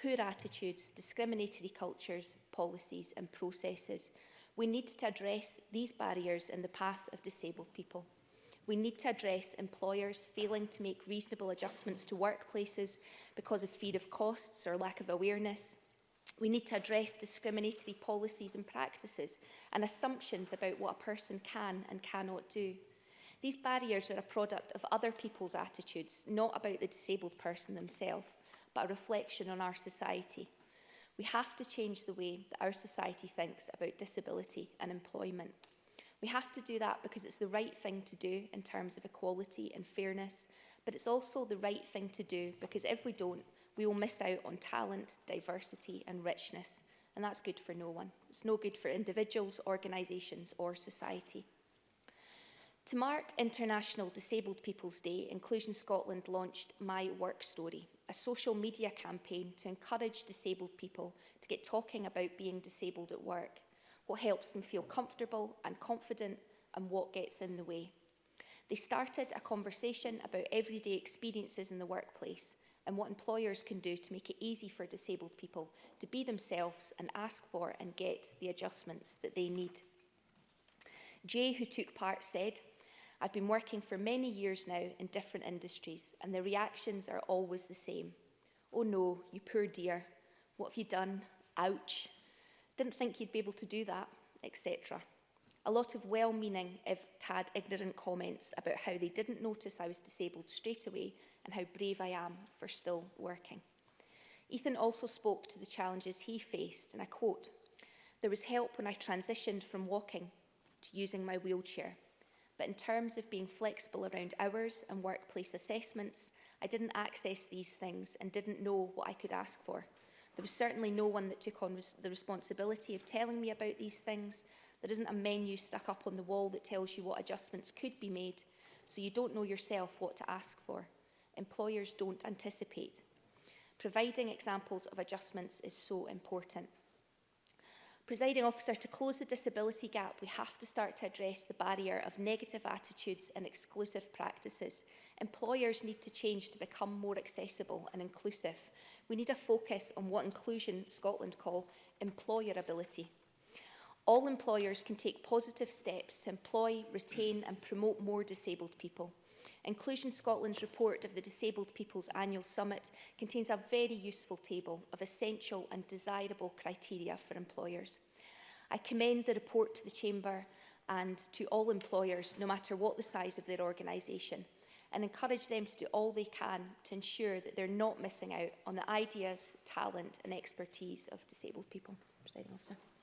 poor attitudes, discriminatory cultures, policies and processes. We need to address these barriers in the path of disabled people. We need to address employers failing to make reasonable adjustments to workplaces because of fear of costs or lack of awareness. We need to address discriminatory policies and practices and assumptions about what a person can and cannot do. These barriers are a product of other people's attitudes, not about the disabled person themselves but a reflection on our society. We have to change the way that our society thinks about disability and employment. We have to do that because it's the right thing to do in terms of equality and fairness, but it's also the right thing to do because if we don't, we will miss out on talent, diversity and richness. And that's good for no one. It's no good for individuals, organisations or society. To mark International Disabled People's Day, Inclusion Scotland launched My Work Story, a social media campaign to encourage disabled people to get talking about being disabled at work, what helps them feel comfortable and confident and what gets in the way. They started a conversation about everyday experiences in the workplace and what employers can do to make it easy for disabled people to be themselves and ask for and get the adjustments that they need. Jay, who took part, said, I've been working for many years now in different industries and the reactions are always the same. Oh no, you poor dear. What have you done? Ouch. Didn't think you'd be able to do that, etc. A lot of well-meaning, if tad ignorant comments about how they didn't notice I was disabled straight away and how brave I am for still working. Ethan also spoke to the challenges he faced, and I quote, There was help when I transitioned from walking to using my wheelchair but in terms of being flexible around hours and workplace assessments, I didn't access these things and didn't know what I could ask for. There was certainly no one that took on res the responsibility of telling me about these things. There isn't a menu stuck up on the wall that tells you what adjustments could be made, so you don't know yourself what to ask for. Employers don't anticipate. Providing examples of adjustments is so important. Presiding officer, to close the disability gap, we have to start to address the barrier of negative attitudes and exclusive practices. Employers need to change to become more accessible and inclusive. We need a focus on what Inclusion Scotland call employability. All employers can take positive steps to employ, retain and promote more disabled people. Inclusion Scotland's report of the Disabled People's Annual Summit contains a very useful table of essential and desirable criteria for employers. I commend the report to the Chamber and to all employers, no matter what the size of their organisation, and encourage them to do all they can to ensure that they're not missing out on the ideas, talent and expertise of disabled people. Presiding officer.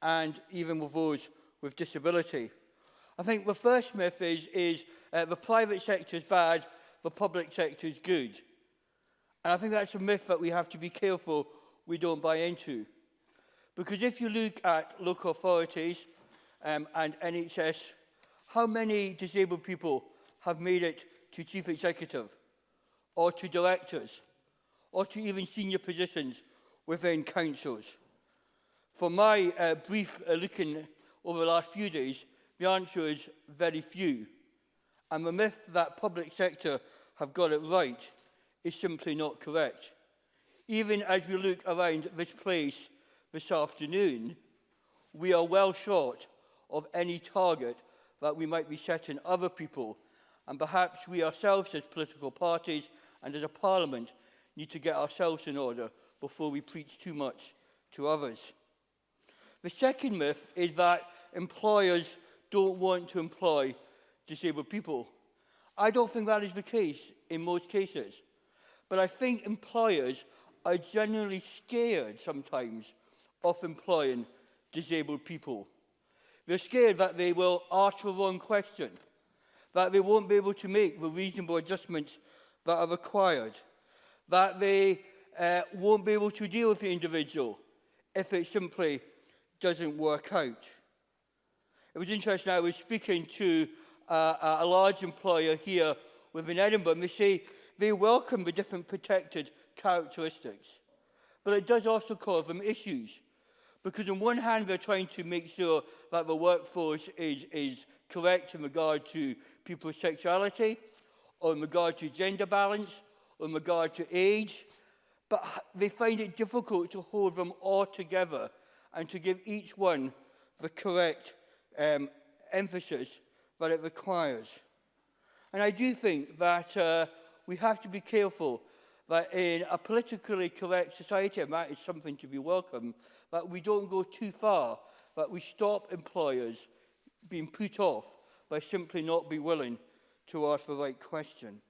and even with those with disability. I think the first myth is, is uh, the private sector is bad, the public sector is good. And I think that's a myth that we have to be careful we don't buy into. Because if you look at local authorities um, and NHS, how many disabled people have made it to chief executive or to directors or to even senior positions within councils? For my uh, brief uh, looking over the last few days, the answer is very few. And the myth that public sector have got it right is simply not correct. Even as we look around this place this afternoon, we are well short of any target that we might be setting other people, and perhaps we ourselves as political parties and as a parliament need to get ourselves in order before we preach too much to others. The second myth is that employers don't want to employ disabled people. I don't think that is the case in most cases. But I think employers are generally scared sometimes of employing disabled people. They're scared that they will ask the wrong question, that they won't be able to make the reasonable adjustments that are required, that they uh, won't be able to deal with the individual if it simply doesn't work out. It was interesting, I was speaking to uh, a large employer here within Edinburgh, and they say they welcome the different protected characteristics. But it does also cause them issues. Because on one hand, they're trying to make sure that the workforce is, is correct in regard to people's sexuality, or in regard to gender balance, or in regard to age. But they find it difficult to hold them all together and to give each one the correct um, emphasis that it requires. And I do think that uh, we have to be careful that in a politically correct society, and that is something to be welcome, that we don't go too far, that we stop employers being put off by simply not being willing to ask the right question.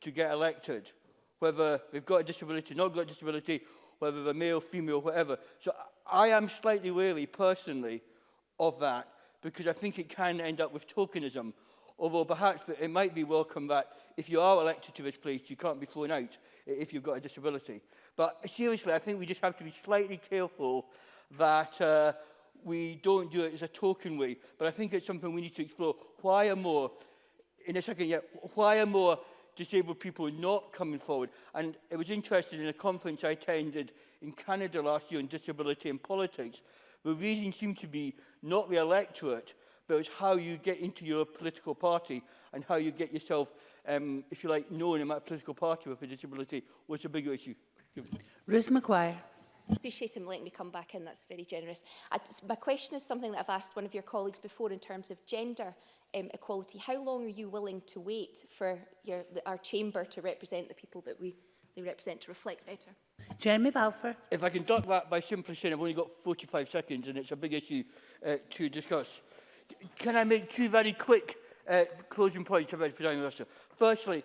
to get elected, whether they've got a disability, not got a disability, whether they're male, female, whatever. So I am slightly wary personally of that because I think it can end up with tokenism. Although perhaps it might be welcome that if you are elected to this place, you can't be thrown out if you've got a disability. But seriously, I think we just have to be slightly careful that uh, we don't do it as a token way. But I think it's something we need to explore. Why are more, in a second, yeah, why are more disabled people not coming forward. And it was interesting in a conference I attended in Canada last year on disability and politics, the reason seemed to be not the electorate, but it was how you get into your political party and how you get yourself, um, if you like, known in that political party with a disability was a bigger issue. Ruth McGuire. appreciate him letting me come back in, that's very generous. I, my question is something that I've asked one of your colleagues before in terms of gender um, equality, how long are you willing to wait for your, the, our chamber to represent the people that we they represent to reflect better? Jeremy Balfour. If I can talk that by simply saying I've only got 45 seconds and it's a big issue uh, to discuss. Can I make two very quick uh, closing points about President Minister? Firstly,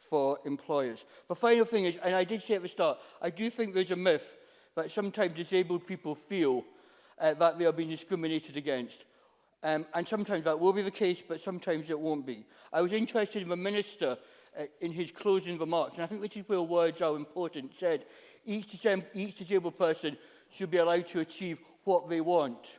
for employers. The final thing is, and I did say at the start, I do think there's a myth that sometimes disabled people feel uh, that they are being discriminated against. Um, and sometimes that will be the case, but sometimes it won't be. I was interested in the Minister uh, in his closing remarks, and I think this is where words are important, said each, disabled, each disabled person should be allowed to achieve what they want.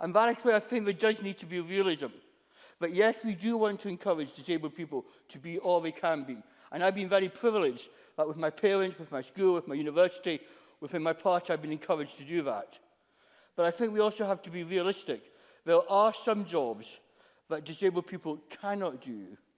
And that is where I think there does need to be realism. But yes, we do want to encourage disabled people to be all they can be. And I've been very privileged that with my parents, with my school, with my university, within my party, I've been encouraged to do that. But I think we also have to be realistic. There are some jobs that disabled people cannot do.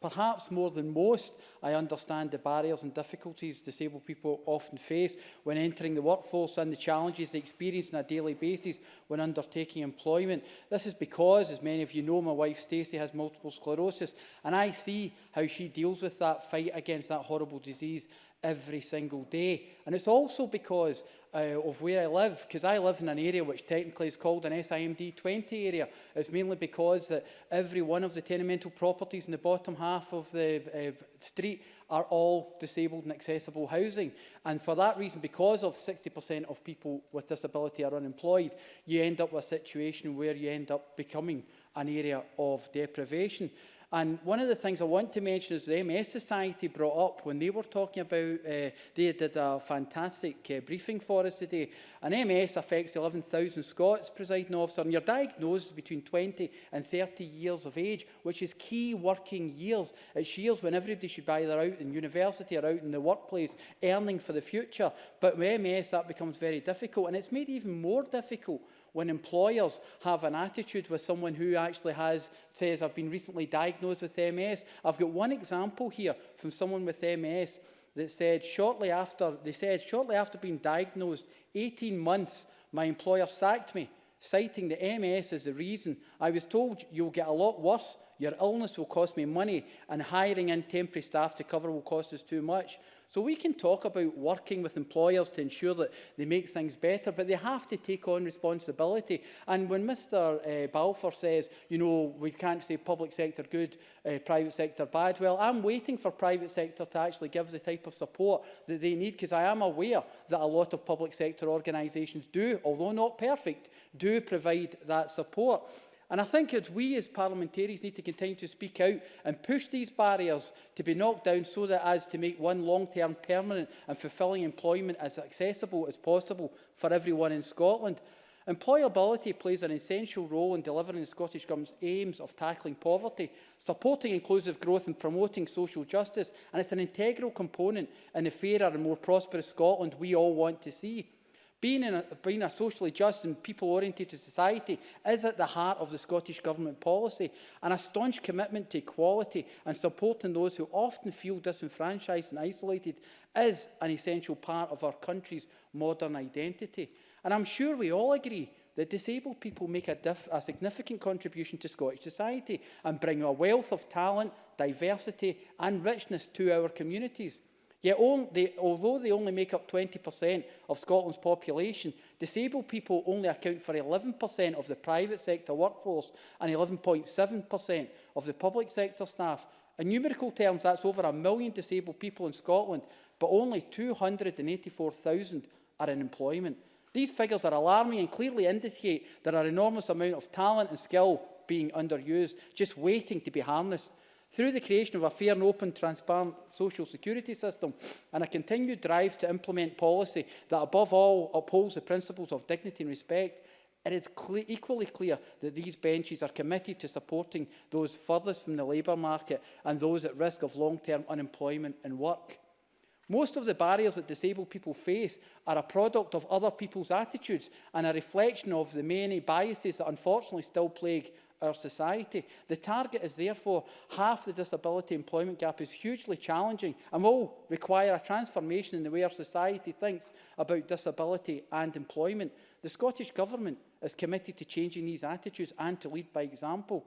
Perhaps more than most, I understand the barriers and difficulties disabled people often face when entering the workforce and the challenges they experience on a daily basis when undertaking employment. This is because, as many of you know, my wife Stacey has multiple sclerosis, and I see how she deals with that fight against that horrible disease every single day. And it's also because uh, of where I live, because I live in an area which technically is called an SIMD 20 area. It's mainly because that every one of the tenemental properties in the bottom half of the uh, street are all disabled and accessible housing. And for that reason, because of 60% of people with disability are unemployed, you end up with a situation where you end up becoming an area of deprivation. And one of the things I want to mention is the MS eh, Society brought up when they were talking about, uh, they did a fantastic uh, briefing for us today. An MS affects 11,000 Scots, presiding officer, and you're diagnosed between 20 and 30 years of age, which is key working years. It's years when everybody should be either out in university or out in the workplace, earning for the future. But with MS, that becomes very difficult, and it's made even more difficult When employers have an attitude with someone who actually has, says, I've been recently diagnosed with MS. I've got one example here from someone with MS that said shortly after, they said, shortly after being diagnosed, 18 months, my employer sacked me, citing the MS as the reason. I was told you'll get a lot worse Your illness will cost me money and hiring in temporary staff to cover will cost us too much. So we can talk about working with employers to ensure that they make things better, but they have to take on responsibility. And when Mr uh, eh, Balfour says, you know, we can't say public sector good, uh, private sector bad, well, I'm waiting for private sector to actually give the type of support that they need, because I am aware that a lot of public sector organisations do, although not perfect, do provide that support. And I think that we as parliamentarians need to continue to speak out and push these barriers to be knocked down so that as to make one long-term permanent and fulfilling employment as accessible as possible for everyone in Scotland. Employability plays an essential role in delivering the Scottish Government's aims of tackling poverty, supporting inclusive growth and promoting social justice, and it's an integral component in the fairer and more prosperous Scotland we all want to see. Being, in a, being a socially just and people-oriented society is at the heart of the Scottish Government policy and a staunch commitment to equality and supporting those who often feel disenfranchised and isolated is an essential part of our country's modern identity. And I'm sure we all agree that disabled people make a, a, significant contribution to Scottish society and bring a wealth of talent, diversity and richness to our communities. Yet, only, they, although they only make up 20% of Scotland's population, disabled people only account for 11% of the private sector workforce and 11.7% of the public sector staff. In numerical terms, that's over a million disabled people in Scotland, but only 284,000 are in employment. These figures are alarming and clearly indicate there are enormous amount of talent and skill being underused, just waiting to be harnessed through the creation of a fair and open, transparent social security system and a continued drive to implement policy that, above all, upholds the principles of dignity and respect, it is cle equally clear that these benches are committed to supporting those furthest from the labour market and those at risk of long-term unemployment and work. Most of the barriers that disabled people face are a product of other people's attitudes and a reflection of the many biases that unfortunately still plague our society. The target is therefore half the disability employment gap is hugely challenging and will require a transformation in the way our society thinks about disability and employment. The Scottish Government is committed to changing these attitudes and to lead by example.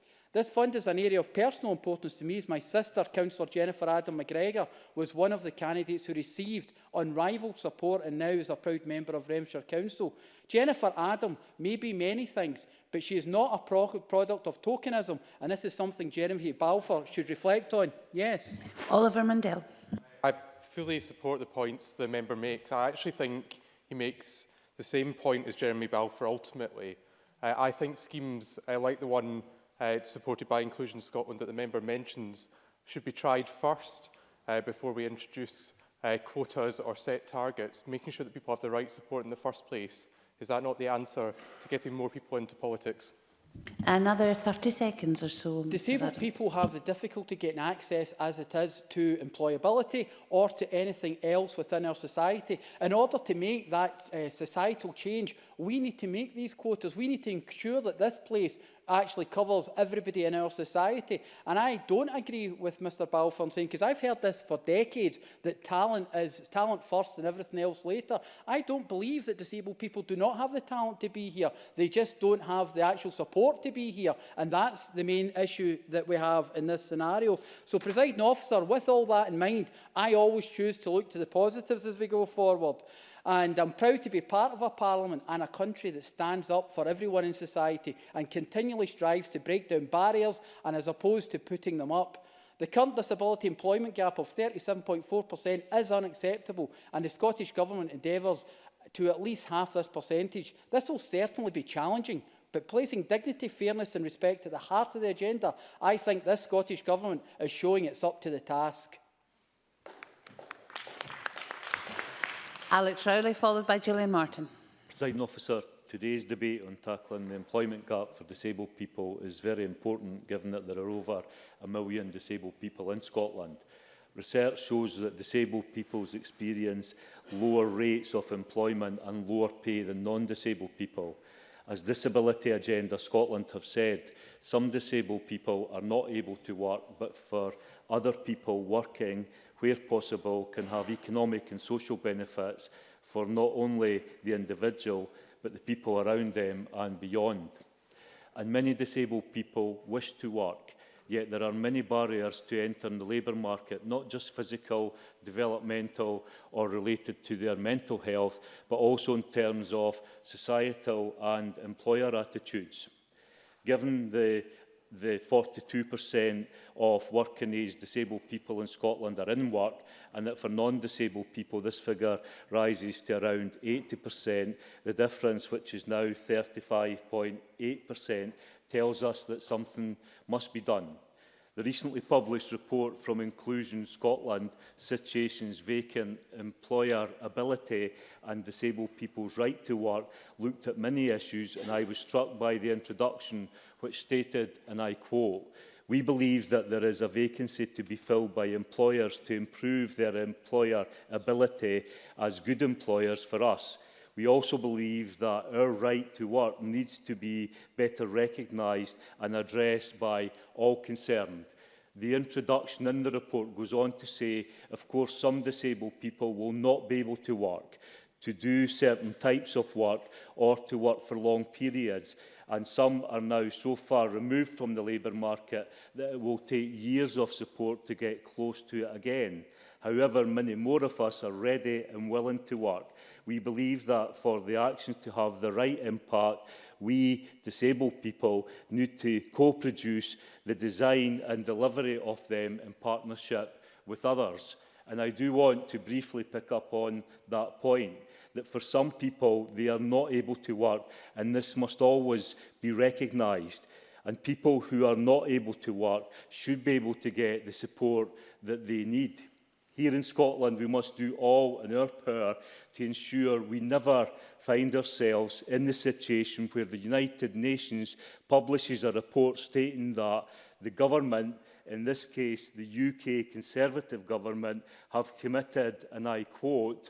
This fund is an area of personal importance to me as my sister, Councillor Jennifer Adam McGregor, was one of the candidates who received unrivalled support and now is a proud member of Remshire Council. Jennifer Adam may be many things, but she is not a pro product of tokenism, and this is something Jeremy Balfour should reflect on. Yes. Oliver Mundell fully support the points the member makes. I actually think he makes the same point as Jeremy Balfour ultimately. Uh, I think schemes uh, like the one uh, supported by Inclusion Scotland that the member mentions should be tried first uh, before we introduce uh, quotas or set targets, making sure that people have the right support in the first place. Is that not the answer to getting more people into politics? Another 30 seconds or so. Disabled people have the difficulty getting access as it is to employability or to anything else within our society. In order to make that uh, societal change, we need to make these quotas. We need to ensure that this place actually covers everybody in our society. And I don't agree with Mr Balfour saying, because I've heard this for decades, that talent is talent first and everything else later. I don't believe that disabled people do not have the talent to be here. They just don't have the actual support to be here. And that's the main issue that we have in this scenario. So, presiding officer, with all that in mind, I always choose to look to the positives as we go forward. And I'm proud to be part of a parliament and a country that stands up for everyone in society and continually strives to break down barriers and as opposed to putting them up. The current disability employment gap of 37.4% is unacceptable and the Scottish Government endeavours to at least half this percentage. This will certainly be challenging, but placing dignity, fairness and respect at the heart of the agenda, I think this Scottish Government is showing it's up to the task. Alex Rowley, followed by Gillian Martin. Presiding officer, today's debate on tackling the employment gap for disabled people is very important given that there are over a million disabled people in Scotland. Research shows that disabled people's experience lower rates of employment and lower pay than non-disabled people. As Disability Agenda Scotland have said, some disabled people are not able to work, but for other people working where possible, can have economic and social benefits for not only the individual, but the people around them and beyond. And many disabled people wish to work, yet there are many barriers to entering the labour market, not just physical, developmental or related to their mental health, but also in terms of societal and employer attitudes. Given the the 42% of working age disabled people in Scotland are in work and that for non-disabled people this figure rises to around 80%. The difference, which is now 35.8%, tells us that something must be done. The recently published report from Inclusion Scotland, Situations Vacant, Employer Ability and Disabled People's Right to Work looked at many issues and I was struck by the introduction which stated, and I quote, we believe that there is a vacancy to be filled by employers to improve their employer ability as good employers for us. We also believe that our right to work needs to be better recognised and addressed by all concerned. The introduction in the report goes on to say, of course, some disabled people will not be able to work, to do certain types of work or to work for long periods and some are now so far removed from the labour market that it will take years of support to get close to it again. However, many more of us are ready and willing to work. We believe that for the actions to have the right impact, we, disabled people, need to co-produce the design and delivery of them in partnership with others. And I do want to briefly pick up on that point that for some people they are not able to work and this must always be recognised and people who are not able to work should be able to get the support that they need. Here in Scotland, we must do all in our power to ensure we never find ourselves in the situation where the United Nations publishes a report stating that the government, in this case the UK Conservative government, have committed, and I quote,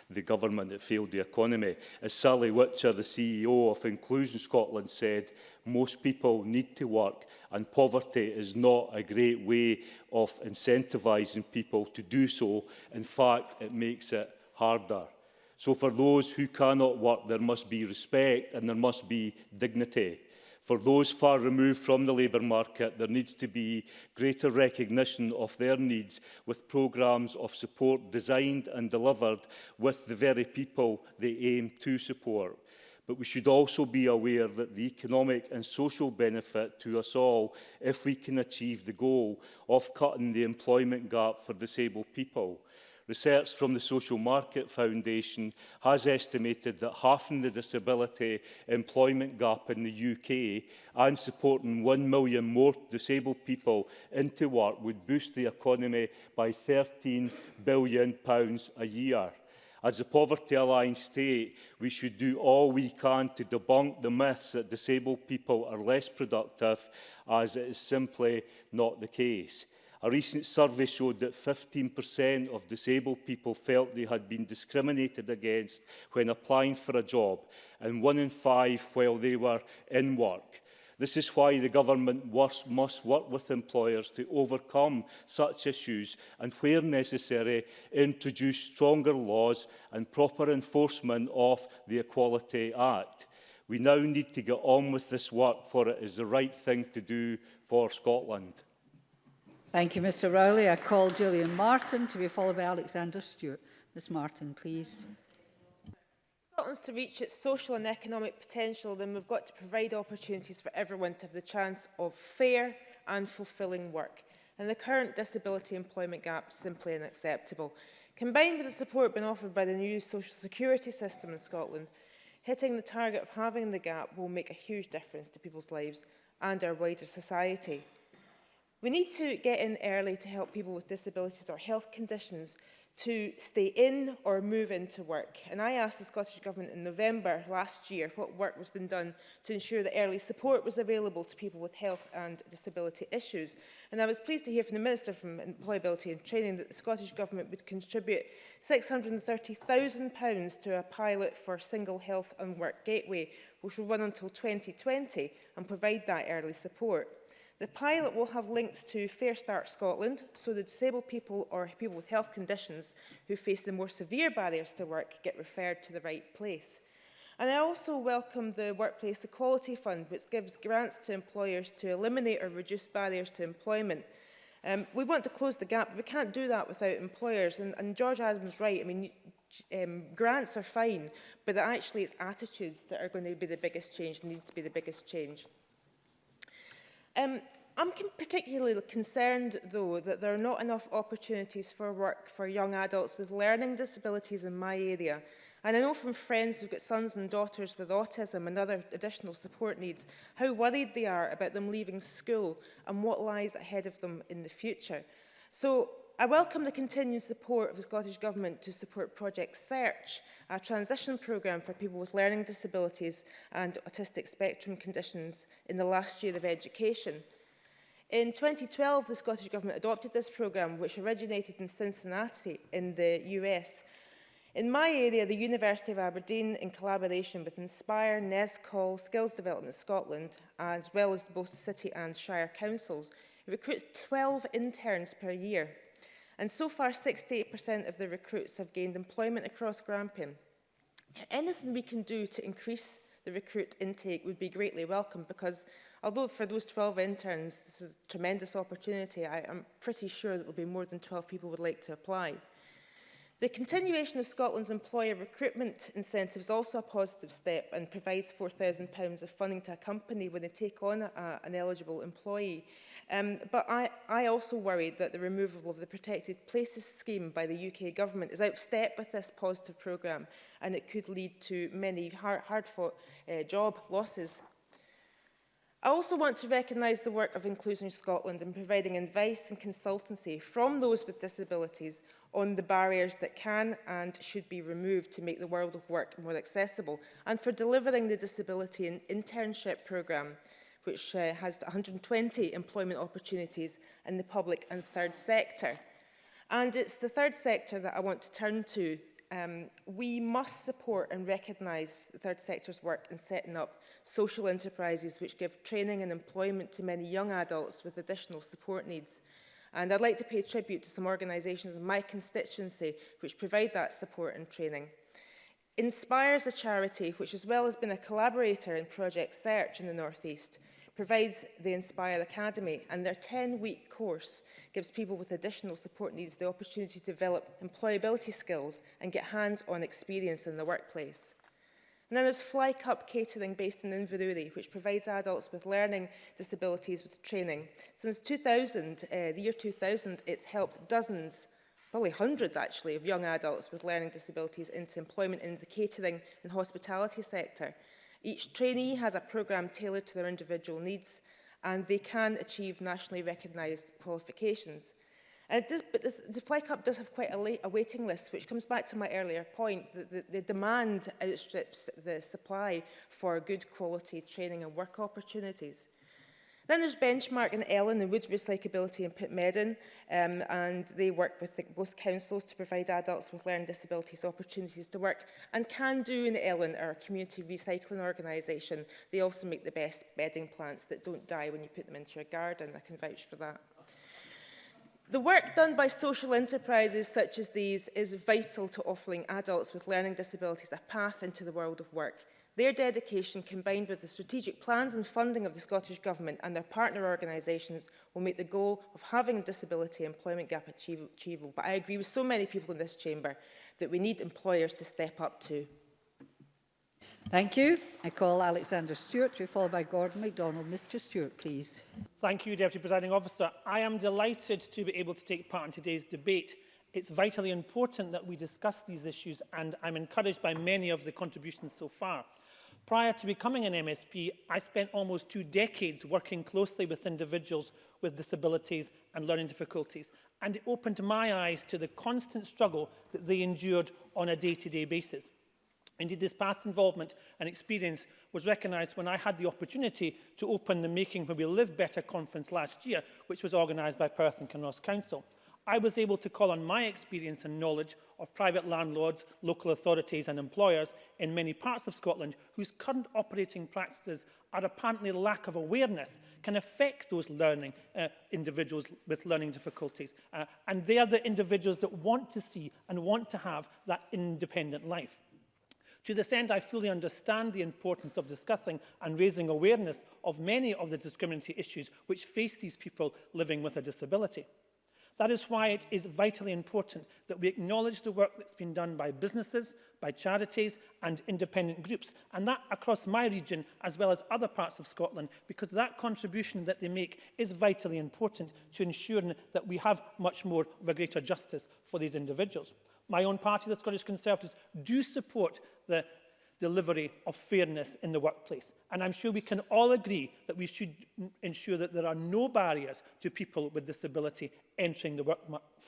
the government, it failed the economy. As Sally Witcher, the CEO of Inclusion Scotland said, most people need to work and poverty is not a great way of incentivising people to do so. In fact, it makes it harder. So for those who cannot work, there must be respect and there must be dignity. For those far removed from the labour market, there needs to be greater recognition of their needs with programmes of support designed and delivered with the very people they aim to support. But we should also be aware that the economic and social benefit to us all if we can achieve the goal of cutting the employment gap for disabled people Research from the Social Market Foundation has estimated that halving the disability employment gap in the UK and supporting 1 million more disabled people into work would boost the economy by £13 billion a year. As a Poverty Alliance state, we should do all we can to debunk the myths that disabled people are less productive, as it is simply not the case. A recent survey showed that 15% of disabled people felt they had been discriminated against when applying for a job, and one in five while they were in work. This is why the government must work with employers to overcome such issues and, where necessary, introduce stronger laws and proper enforcement of the Equality Act. We now need to get on with this work for it is the right thing to do for Scotland. Thank you, Mr Rowley. I call Gillian Martin to be followed by Alexander Stewart. Ms Martin, please. Scotland's to reach its social and economic potential, then we've got to provide opportunities for everyone to have the chance of fair and fulfilling work. And the current disability employment gap is simply unacceptable. Combined with the support being offered by the new social security system in Scotland, hitting the target of having the gap will make a huge difference to people's lives and our wider society. We need to get in early to help people with disabilities or health conditions to stay in or move into work. And I asked the Scottish Government in November last year what work was been done to ensure that early support was available to people with health and disability issues. And I was pleased to hear from the Minister for Employability and Training that the Scottish Government would contribute £630,000 to a pilot for Single Health and Work Gateway, which will run until 2020 and provide that early support. The pilot will have links to Fair Start Scotland, so the disabled people or people with health conditions who face the more severe barriers to work get referred to the right place. And I also welcome the Workplace Equality Fund, which gives grants to employers to eliminate or reduce barriers to employment. Um, we want to close the gap, but we can't do that without employers. And, and George Adams right. I mean, um, grants are fine, but actually it's attitudes that are going to be the biggest change, need to be the biggest change. Um, I'm particularly concerned, though, that there are not enough opportunities for work for young adults with learning disabilities in my area. And I know from friends who've got sons and daughters with autism and other additional support needs how worried they are about them leaving school and what lies ahead of them in the future. So I welcome the continued support of the Scottish Government to support Project Search, a transition programme for people with learning disabilities and autistic spectrum conditions in the last year of education. In 2012, the Scottish Government adopted this programme, which originated in Cincinnati in the US. In my area, the University of Aberdeen, in collaboration with Inspire, NESCOL, Skills Development Scotland, as well as both the City and Shire Councils, recruits 12 interns per year And so far, 68% of the recruits have gained employment across Grampian. Anything we can do to increase the recruit intake would be greatly welcome because although for those 12 interns this is a tremendous opportunity, I am pretty sure that there'll be more than 12 people would like to apply. The continuation of Scotland's employer recruitment incentive is also a positive step and provides £4,000 of funding to a company when they take on a, an eligible employee. Um, but I, I also worried that the removal of the Protected Places scheme by the UK Government is outstep with this positive programme and it could lead to many hard-fought hard, hard uh, eh, job losses. I also want to recognise the work of Inclusion Scotland in providing advice and consultancy from those with disabilities on the barriers that can and should be removed to make the world of work more accessible and for delivering the Disability and Internship Programme which uh, has 120 employment opportunities in the public and third sector. And it's the third sector that I want to turn to. Um, we must support and recognise the third sector's work in setting up social enterprises which give training and employment to many young adults with additional support needs. And I'd like to pay tribute to some organisations in my constituency which provide that support and training. Inspires a charity which as well has been a collaborator in Project Search in the North East, provides the Inspire Academy and their 10-week course gives people with additional support needs the opportunity to develop employability skills and get hands-on experience in the workplace. And then there's Fly Cup Catering based in Inverurie, which provides adults with learning disabilities with training. Since 2000, uh, the year 2000, it's helped dozens probably hundreds actually, of young adults with learning disabilities into employment in the catering and hospitality sector. Each trainee has a programme tailored to their individual needs and they can achieve nationally recognised qualifications. And does, but the, the Flag does have quite a, late, a waiting list, which comes back to my earlier point, that the, the demand outstrips the supply for good quality training and work opportunities. Then there's Benchmark and Ellen and Woods Recyclability in Pitmedden um, and they work with the, both councils to provide adults with learning disabilities opportunities to work, and Can Do and Ellen are a community recycling organisation. They also make the best bedding plants that don't die when you put them into your garden. I can vouch for that. The work done by social enterprises such as these is vital to offering adults with learning disabilities a path into the world of work. Their dedication, combined with the strategic plans and funding of the Scottish Government and their partner organisations, will make the goal of having a disability employment gap achievable. But I agree with so many people in this chamber that we need employers to step up too. Thank you. I call Alexander Stewart followed by Gordon MacDonald. Mr Stewart, please. Thank you, Deputy Presiding Officer. I am delighted to be able to take part in today's debate. It's vitally important that we discuss these issues and I'm encouraged by many of the contributions so far. Prior to becoming an MSP, I spent almost two decades working closely with individuals with disabilities and learning difficulties, and it opened my eyes to the constant struggle that they endured on a day-to-day -day basis. Indeed, this past involvement and experience was recognised when I had the opportunity to open the Making Where We Live Better conference last year, which was organised by Perth and Kinross Council. I was able to call on my experience and knowledge of private landlords, local authorities and employers in many parts of Scotland whose current operating practices are apparently lack of awareness can affect those learning uh, individuals with learning difficulties. Uh, and they are the individuals that want to see and want to have that independent life. To this end, I fully understand the importance of discussing and raising awareness of many of the discriminatory issues which face these people living with a disability. That is why it is vitally important that we acknowledge the work that's been done by businesses, by charities and independent groups, and that across my region as well as other parts of Scotland, because that contribution that they make is vitally important to ensuring that we have much more of greater justice for these individuals. My own party, the Scottish Conservatives, do support the delivery of fairness in the workplace. And I'm sure we can all agree that we should ensure that there are no barriers to people with disability entering the work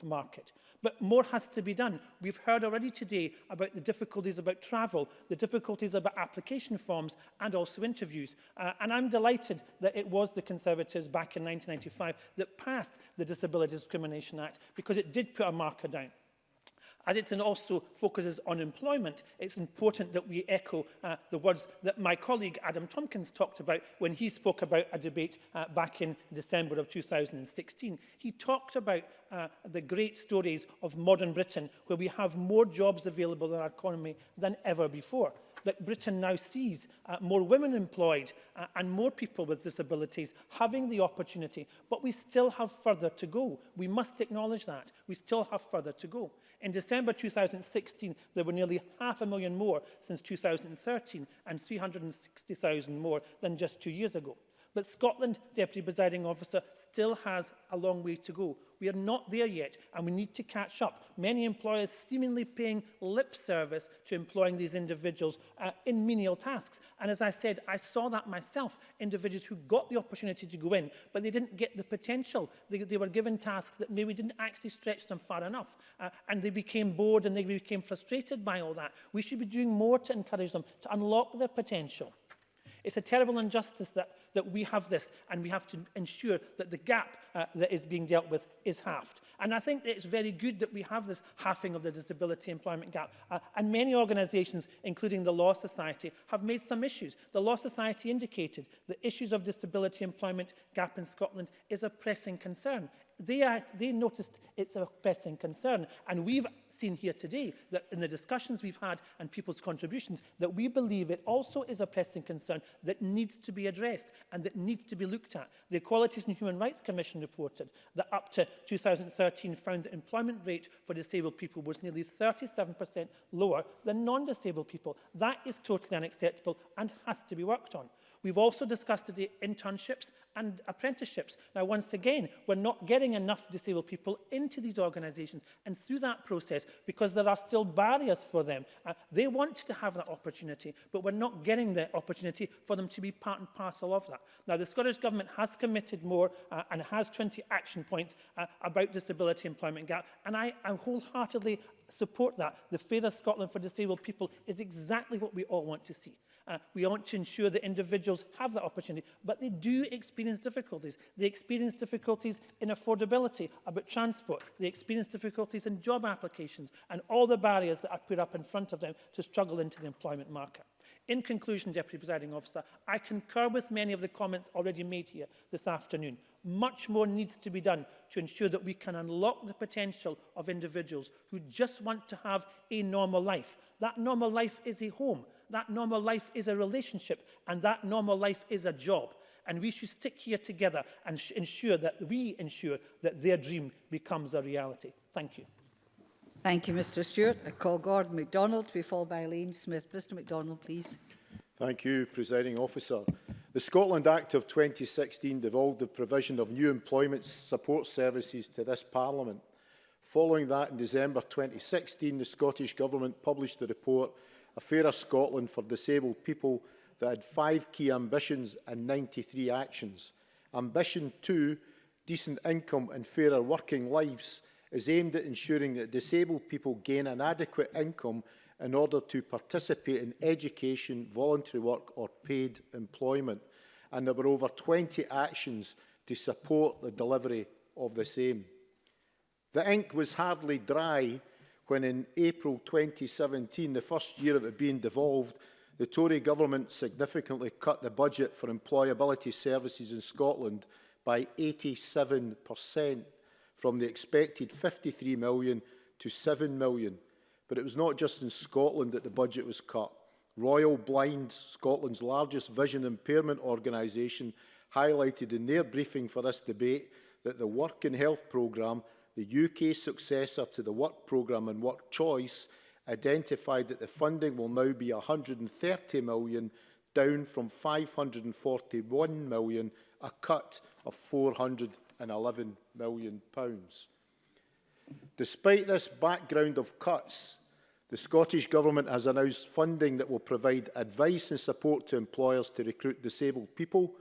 market. But more has to be done. We've heard already today about the difficulties about travel, the difficulties about application forms and also interviews. Uh, and I'm delighted that it was the Conservatives back in 1995 that passed the Disability Discrimination Act because it did put a marker down. As it also focuses on employment, it's important that we echo uh, the words that my colleague Adam Tompkins talked about when he spoke about a debate uh, back in December of 2016. He talked about uh, the great stories of modern Britain, where we have more jobs available in our economy than ever before that Britain now sees uh, more women employed uh, and more people with disabilities having the opportunity, but we still have further to go. We must acknowledge that. We still have further to go. In December 2016, there were nearly half a million more since 2013 and 360,000 more than just two years ago. But Scotland, Deputy Presiding Officer, still has a long way to go. We are not there yet and we need to catch up. Many employers seemingly paying lip service to employing these individuals uh, in menial tasks. And as I said, I saw that myself, individuals who got the opportunity to go in, but they didn't get the potential. They, they were given tasks that maybe didn't actually stretch them far enough. Uh, and they became bored and they became frustrated by all that. We should be doing more to encourage them to unlock their potential. It's a terrible injustice that, that we have this and we have to ensure that the gap uh, that is being dealt with is halved. And I think it's very good that we have this halving of the disability employment gap. Uh, and many organisations, including the Law Society, have made some issues. The Law Society indicated that issues of disability employment gap in Scotland is a pressing concern. They, are, they noticed it's a pressing concern. And we've seen here today that in the discussions we've had and people's contributions that we believe it also is a pressing concern that needs to be addressed and that needs to be looked at. The Equalities and Human Rights Commission reported that up to 2013 found the employment rate for disabled people was nearly 37% lower than non-disabled people. That is totally unacceptable and has to be worked on. We've also discussed today internships and apprenticeships. Now, once again, we're not getting enough disabled people into these organisations and through that process because there are still barriers for them. Uh, they want to have that opportunity, but we're not getting the opportunity for them to be part and parcel of that. Now, the Scottish Government has committed more uh, and has 20 action points uh, about disability employment gap, and I, I wholeheartedly support that. The Fairer Scotland for Disabled People is exactly what we all want to see. Uh, we want to ensure that individuals have that opportunity, but they do experience difficulties. They experience difficulties in affordability about transport. They experience difficulties in job applications and all the barriers that are put up in front of them to struggle into the employment market. In conclusion, Deputy Presiding Officer, I concur with many of the comments already made here this afternoon. Much more needs to be done to ensure that we can unlock the potential of individuals who just want to have a normal life. That normal life is a home. That normal life is a relationship and that normal life is a job. And we should stick here together and ensure that we ensure that their dream becomes a reality. Thank you. Thank you, Mr Stewart. I call Gordon MacDonald to be followed by Elaine Smith. Mr MacDonald, please. Thank you, Presiding Officer. The Scotland Act of 2016 devolved the provision of new employment support services to this Parliament. Following that, in December 2016, the Scottish Government published the report a fairer Scotland for disabled people that had five key ambitions and 93 actions. Ambition 2, decent income and fairer working lives, is aimed at ensuring that disabled people gain an adequate income in order to participate in education, voluntary work or paid employment. And there were over 20 actions to support the delivery of the same. The ink was hardly dry when in April 2017, the first year of it being devolved, the Tory government significantly cut the budget for employability services in Scotland by 87% from the expected 53 million to 7 million. But it was not just in Scotland that the budget was cut. Royal Blind, Scotland's largest vision impairment organisation, highlighted in their briefing for this debate that the Work and Health programme the UK successor to the work programme and work choice, identified that the funding will now be 130 million, down from 541 million, a cut of 411 million pounds. Despite this background of cuts, the Scottish Government has announced funding that will provide advice and support to employers to recruit disabled people,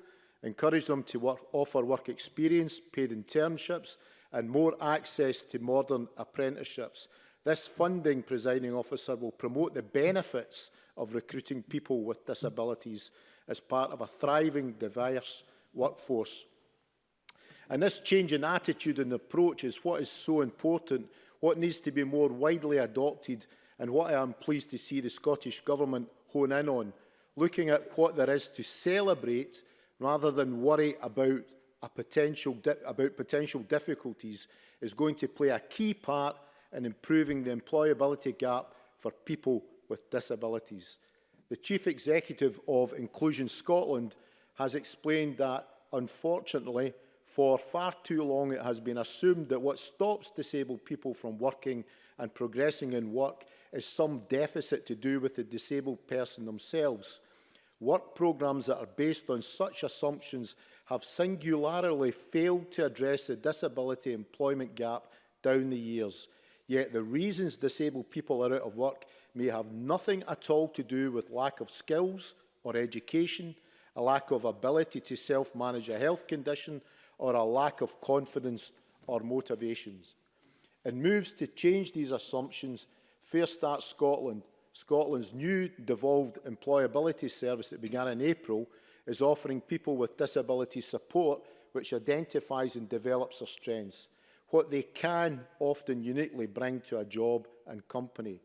encourage them to work, offer work experience, paid internships and more access to modern apprenticeships. This funding, presiding officer, will promote the benefits of recruiting people with disabilities as part of a thriving, diverse workforce. And this change in attitude and approach is what is so important, what needs to be more widely adopted and what I am pleased to see the Scottish Government hone in on, looking at what there is to celebrate rather than worry about a potential about potential difficulties is going to play a key part in improving the employability gap for people with disabilities. The Chief Executive of Inclusion Scotland has explained that, unfortunately, for far too long it has been assumed that what stops disabled people from working and progressing in work is some deficit to do with the disabled person themselves. Work programmes that are based on such assumptions have singularly failed to address the disability employment gap down the years. Yet the reasons disabled people are out of work may have nothing at all to do with lack of skills or education, a lack of ability to self-manage a health condition, or a lack of confidence or motivations. In moves to change these assumptions, Fair Start Scotland, Scotland's new devolved employability service that began in April, is offering people with disabilities support which identifies and develops their strengths, what they can often uniquely bring to a job and company.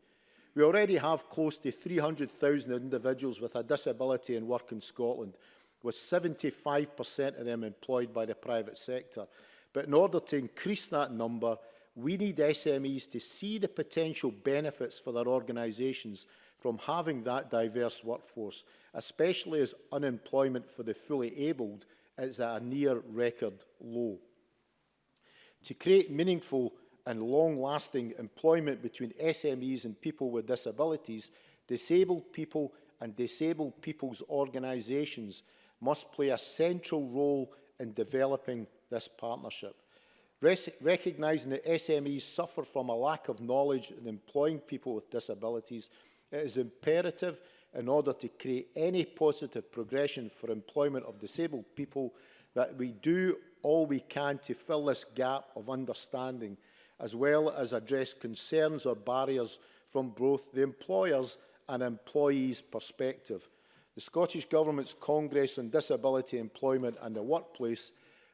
We already have close to 300,000 individuals with a disability in work in Scotland, with 75% of them employed by the private sector. But in order to increase that number, we need SMEs to see the potential benefits for their organisations from having that diverse workforce, especially as unemployment for the fully abled is at a near record low. To create meaningful and long-lasting employment between SMEs and people with disabilities, disabled people and disabled people's organisations must play a central role in developing this partnership. Res recognising that SMEs suffer from a lack of knowledge in employing people with disabilities It is imperative in order to create any positive progression for employment of disabled people that we do all we can to fill this gap of understanding as well as address concerns or barriers from both the employers and employees' perspective. The Scottish Government's Congress on Disability Employment and the Workplace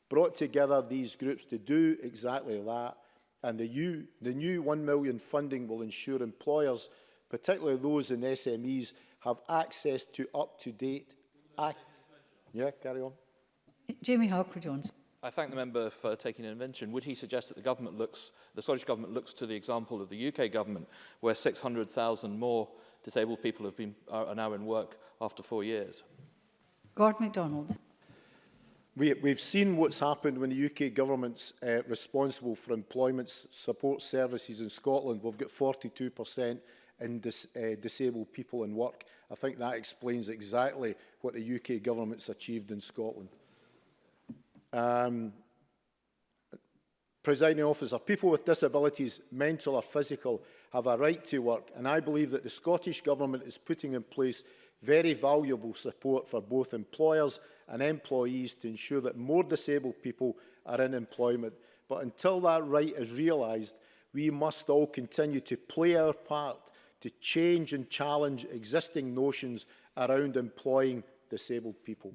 brought together these groups to do exactly that and the, new, the new 1 million funding will ensure employers particularly those in SMEs, have access to up-to-date... Yeah, carry on. Jamie Halker-Jones. I thank the member for taking an intervention. Would he suggest that the government looks, the Scottish government looks to the example of the UK government, where 600,000 more disabled people have been, are now in work after four years? Gord MacDonald. We, we've seen what's happened when the UK government's uh, responsible for employment support services in Scotland. We've got 42% in dis uh, disabled people in work. I think that explains exactly what the UK government's achieved in Scotland. Um, presiding officer, people with disabilities, mental or physical, have a right to work, and I believe that the Scottish Government is putting in place very valuable support for both employers and employees to ensure that more disabled people are in employment. But until that right is realised, we must all continue to play our part to change and challenge existing notions around employing disabled people.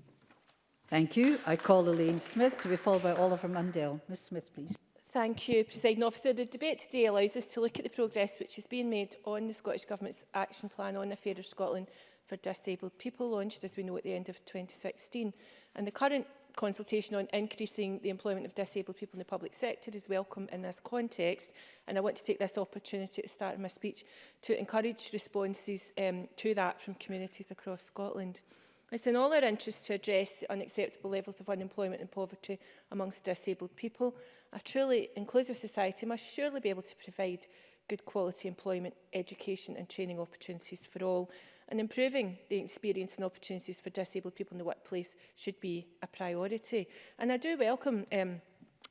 Thank you. I call Elaine Smith to be followed by Oliver Mundell. Ms Smith, please. Thank you, President Officer. The debate today allows us to look at the progress which has been made on the Scottish Government's action plan on a fairer Scotland for disabled people, launched, as we know, at the end of 2016. And the current consultation on increasing the employment of disabled people in the public sector is welcome in this context. And I want to take this opportunity at the start of my speech to encourage responses um, to that from communities across Scotland. It's in all our interest to address the unacceptable levels of unemployment and poverty amongst disabled people. A truly inclusive society must surely be able to provide good quality employment, education and training opportunities for all and improving the experience and opportunities for disabled people in the workplace should be a priority. And I do welcome um,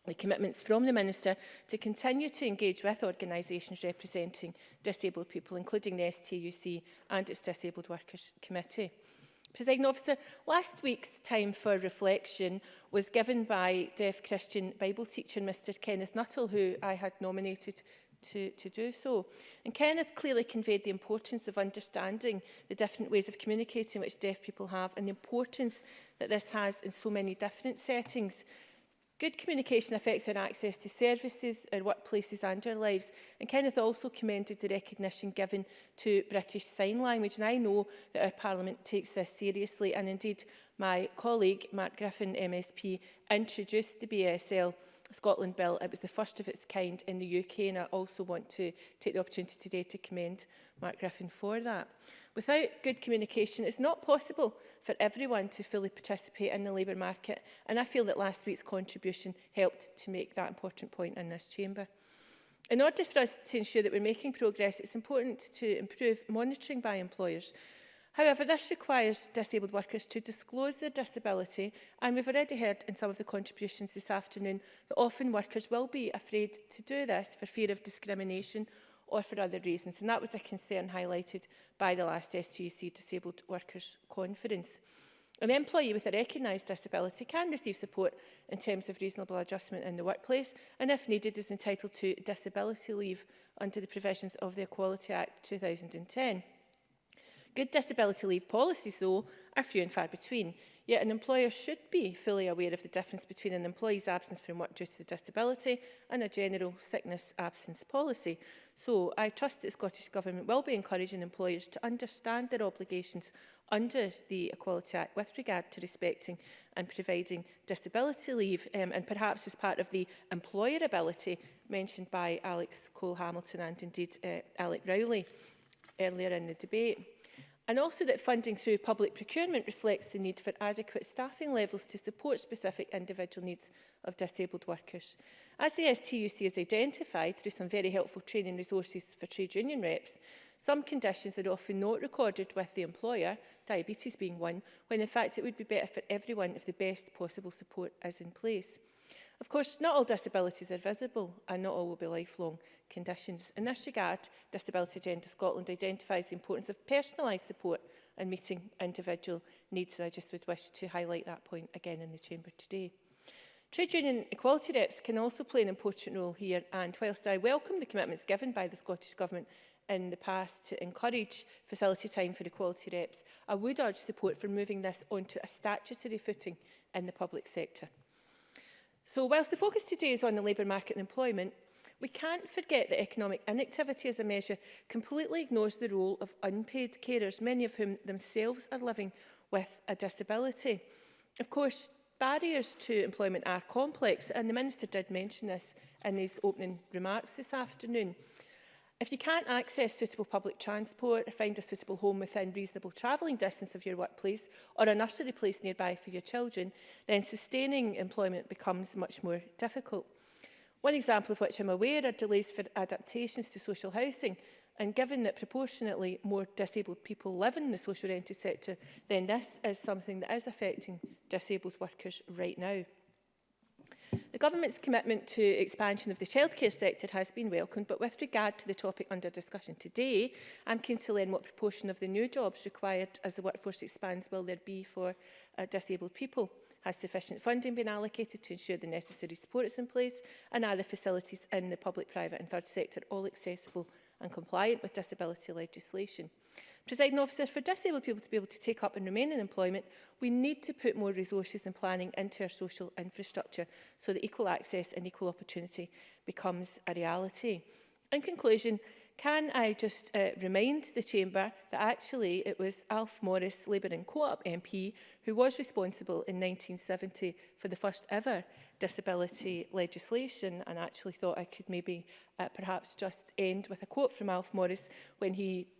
the commitments from the Minister to continue to engage with organisations representing disabled people, including the STUC and its Disabled Workers Committee. Presiding officer, last week's time for reflection was given by deaf Christian Bible teacher Mr Kenneth Nuttall, who I had nominated to, to do so. And Kenneth clearly conveyed the importance of understanding the different ways of communicating which deaf people have and the importance that this has in so many different settings. Good communication affects our access to services, our workplaces and our lives. And Kenneth also commended the recognition given to British Sign Language. And I know that our Parliament takes this seriously. And indeed, my colleague, Mark Griffin, MSP, introduced the BSL Scotland Bill. It was the first of its kind in the UK and I also want to take the opportunity today to commend Mark Griffin for that. Without good communication, it's not possible for everyone to fully participate in the labour market and I feel that last week's contribution helped to make that important point in this chamber. In order for us to ensure that we're making progress, it's important to improve monitoring by employers However, this requires disabled workers to disclose their disability and we've already heard in some of the contributions this afternoon that often workers will be afraid to do this for fear of discrimination or for other reasons and that was a concern highlighted by the last SGUC Disabled Workers Conference. An employee with a recognised disability can receive support in terms of reasonable adjustment in the workplace and if needed is entitled to disability leave under the provisions of the Equality Act 2010. Good disability leave policies, though, are few and far between. Yet an employer should be fully aware of the difference between an employee's absence from work due to disability and a general sickness absence policy. So I trust that the Scottish Government will be encouraging employers to understand their obligations under the Equality Act with regard to respecting and providing disability leave um, and perhaps as part of the employerability mentioned by Alex Cole-Hamilton and indeed uh, Alec Rowley earlier in the debate and also that funding through public procurement reflects the need for adequate staffing levels to support specific individual needs of disabled workers. As the STUC has identified through some very helpful training resources for trade union reps, some conditions are often not recorded with the employer, diabetes being one, when in fact it would be better for everyone if the best possible support is in place. Of course, not all disabilities are visible and not all will be lifelong conditions. In this regard, Disability Agenda Scotland identifies the importance of personalised support and meeting individual needs, and I just would wish to highlight that point again in the Chamber today. Trade union equality reps can also play an important role here, and whilst I welcome the commitments given by the Scottish Government in the past to encourage facility time for equality reps, I would urge support for moving this onto a statutory footing in the public sector. So whilst the focus today is on the labour market and employment, we can't forget that economic inactivity as a measure completely ignores the role of unpaid carers, many of whom themselves are living with a disability. Of course, barriers to employment are complex, and the Minister did mention this in his opening remarks this afternoon. If you can't access suitable public transport or find a suitable home within reasonable travelling distance of your workplace or a nursery place nearby for your children, then sustaining employment becomes much more difficult. One example of which I'm aware are delays for adaptations to social housing, and given that proportionately more disabled people live in the social rented sector, then this is something that is affecting disabled workers right now. The Government's commitment to expansion of the childcare sector has been welcomed, but with regard to the topic under discussion today, I'm keen to learn what proportion of the new jobs required as the workforce expands will there be for uh, disabled people? Has sufficient funding been allocated to ensure the necessary support is in place? And are the facilities in the public, private and third sector all accessible and compliant with disability legislation? Presiding officer, for disabled people to be able to take up and remain in employment, we need to put more resources and planning into our social infrastructure so that equal access and equal opportunity becomes a reality. In conclusion, can I just uh, remind the Chamber that actually it was Alf Morris, Labour and Co-op MP, who was responsible in 1970 for the first ever disability legislation and actually thought I could maybe uh, perhaps just end with a quote from Alf Morris when he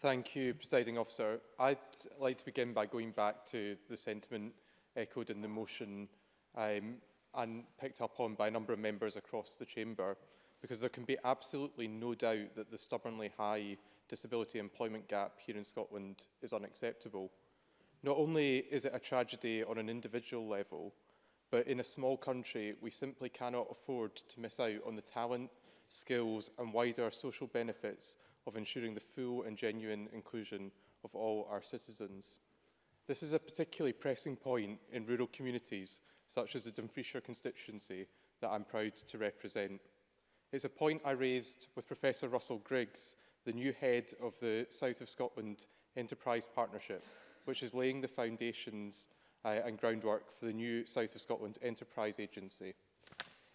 Thank you, Presiding Officer. I'd like to begin by going back to the sentiment echoed in the motion um, and picked up on by a number of members across the chamber, because there can be absolutely no doubt that the stubbornly high disability employment gap here in Scotland is unacceptable. Not only is it a tragedy on an individual level, but in a small country, we simply cannot afford to miss out on the talent, skills and wider social benefits of ensuring the full and genuine inclusion of all our citizens. This is a particularly pressing point in rural communities, such as the Dumfrieshire constituency that I'm proud to represent. It's a point I raised with Professor Russell Griggs, the new head of the South of Scotland Enterprise Partnership, which is laying the foundations uh, and groundwork for the new South of Scotland Enterprise Agency.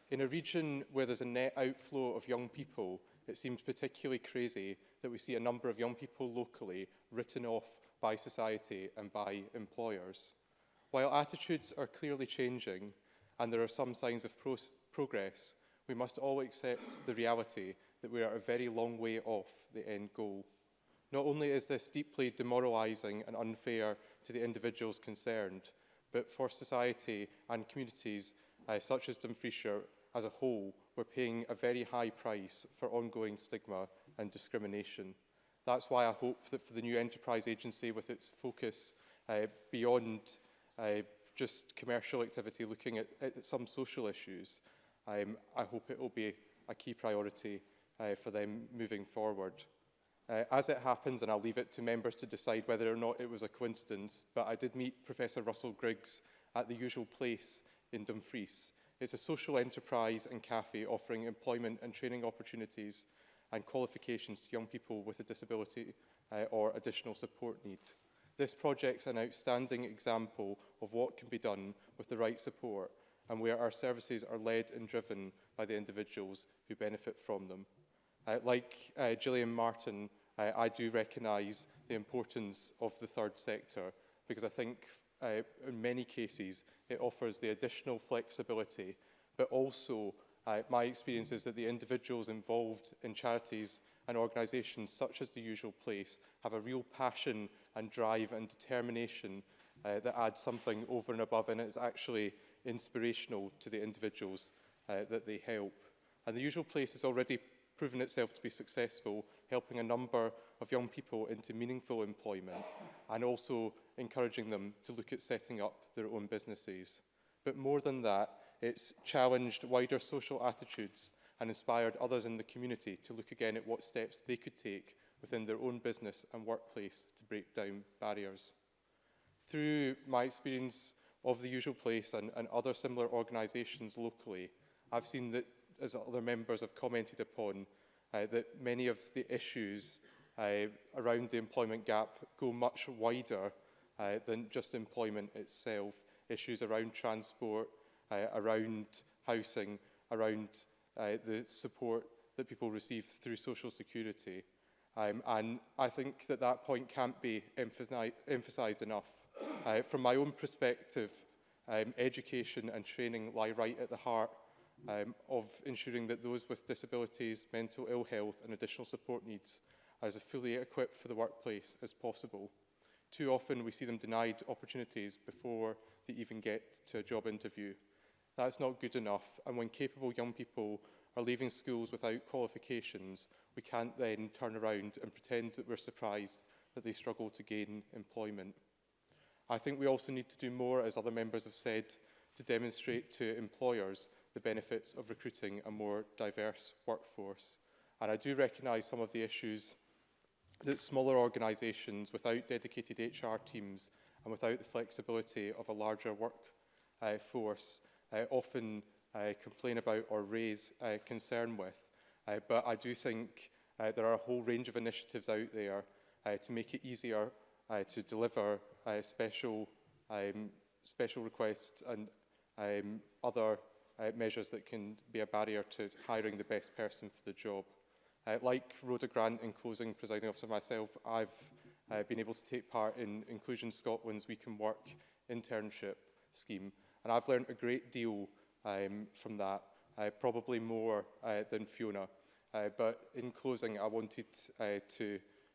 In a region where there's a net outflow of young people, it seems particularly crazy that we see a number of young people locally written off by society and by employers. While attitudes are clearly changing and there are some signs of pro progress, we must all accept the reality that we are a very long way off the end goal. Not only is this deeply demoralising and unfair to the individuals concerned, but for society and communities uh, such as Dumfriesshire as a whole, we're paying a very high price for ongoing stigma and discrimination. That's why I hope that for the new enterprise agency with its focus uh, beyond uh, just commercial activity, looking at, at some social issues, um, I hope it will be a key priority uh, for them moving forward. Uh, as it happens, and I'll leave it to members to decide whether or not it was a coincidence, but I did meet Professor Russell Griggs at the usual place in Dumfries. It's a social enterprise and cafe offering employment and training opportunities and qualifications to young people with a disability uh, or additional support need. This project's an outstanding example of what can be done with the right support and where our services are led and driven by the individuals who benefit from them. Uh, like uh, Gillian Martin, uh, I do recognise the importance of the third sector because I think uh, in many cases it offers the additional flexibility but also Uh, my experience is that the individuals involved in charities and organisations such as The Usual Place have a real passion and drive and determination uh, that adds something over and above and it's actually inspirational to the individuals uh, that they help. And The Usual Place has already proven itself to be successful, helping a number of young people into meaningful employment and also encouraging them to look at setting up their own businesses. But more than that, It's challenged wider social attitudes and inspired others in the community to look again at what steps they could take within their own business and workplace to break down barriers. Through my experience of The Usual Place and, and other similar organisations locally, I've seen that, as other members have commented upon, uh, that many of the issues uh, around the employment gap go much wider uh, than just employment itself. Issues around transport, uh, around housing, around uh, the support that people receive through social security. Um, and I think that that point can't be emphasi emphasised enough. Uh, from my own perspective, um, education and training lie right at the heart um, of ensuring that those with disabilities, mental ill health and additional support needs are as fully equipped for the workplace as possible. Too often we see them denied opportunities before they even get to a job interview That's not good enough. And when capable young people are leaving schools without qualifications, we can't then turn around and pretend that we're surprised that they struggle to gain employment. I think we also need to do more, as other members have said, to demonstrate to employers the benefits of recruiting a more diverse workforce. And I do recognise some of the issues that smaller organisations without dedicated HR teams and without the flexibility of a larger workforce uh, uh, often uh, complain about or raise uh, concern with. Uh, but I do think uh, there are a whole range of initiatives out there uh, to make it easier uh, to deliver uh, special, um, special requests and um, other uh, measures that can be a barrier to hiring the best person for the job. Uh, like Rhoda Grant in closing, presiding officer myself, I've uh, been able to take part in Inclusion Scotland's We Can Work internship scheme, And I've learned a great deal um, from that, uh, probably more uh, than Fiona. Uh, but in closing, I wanted uh, to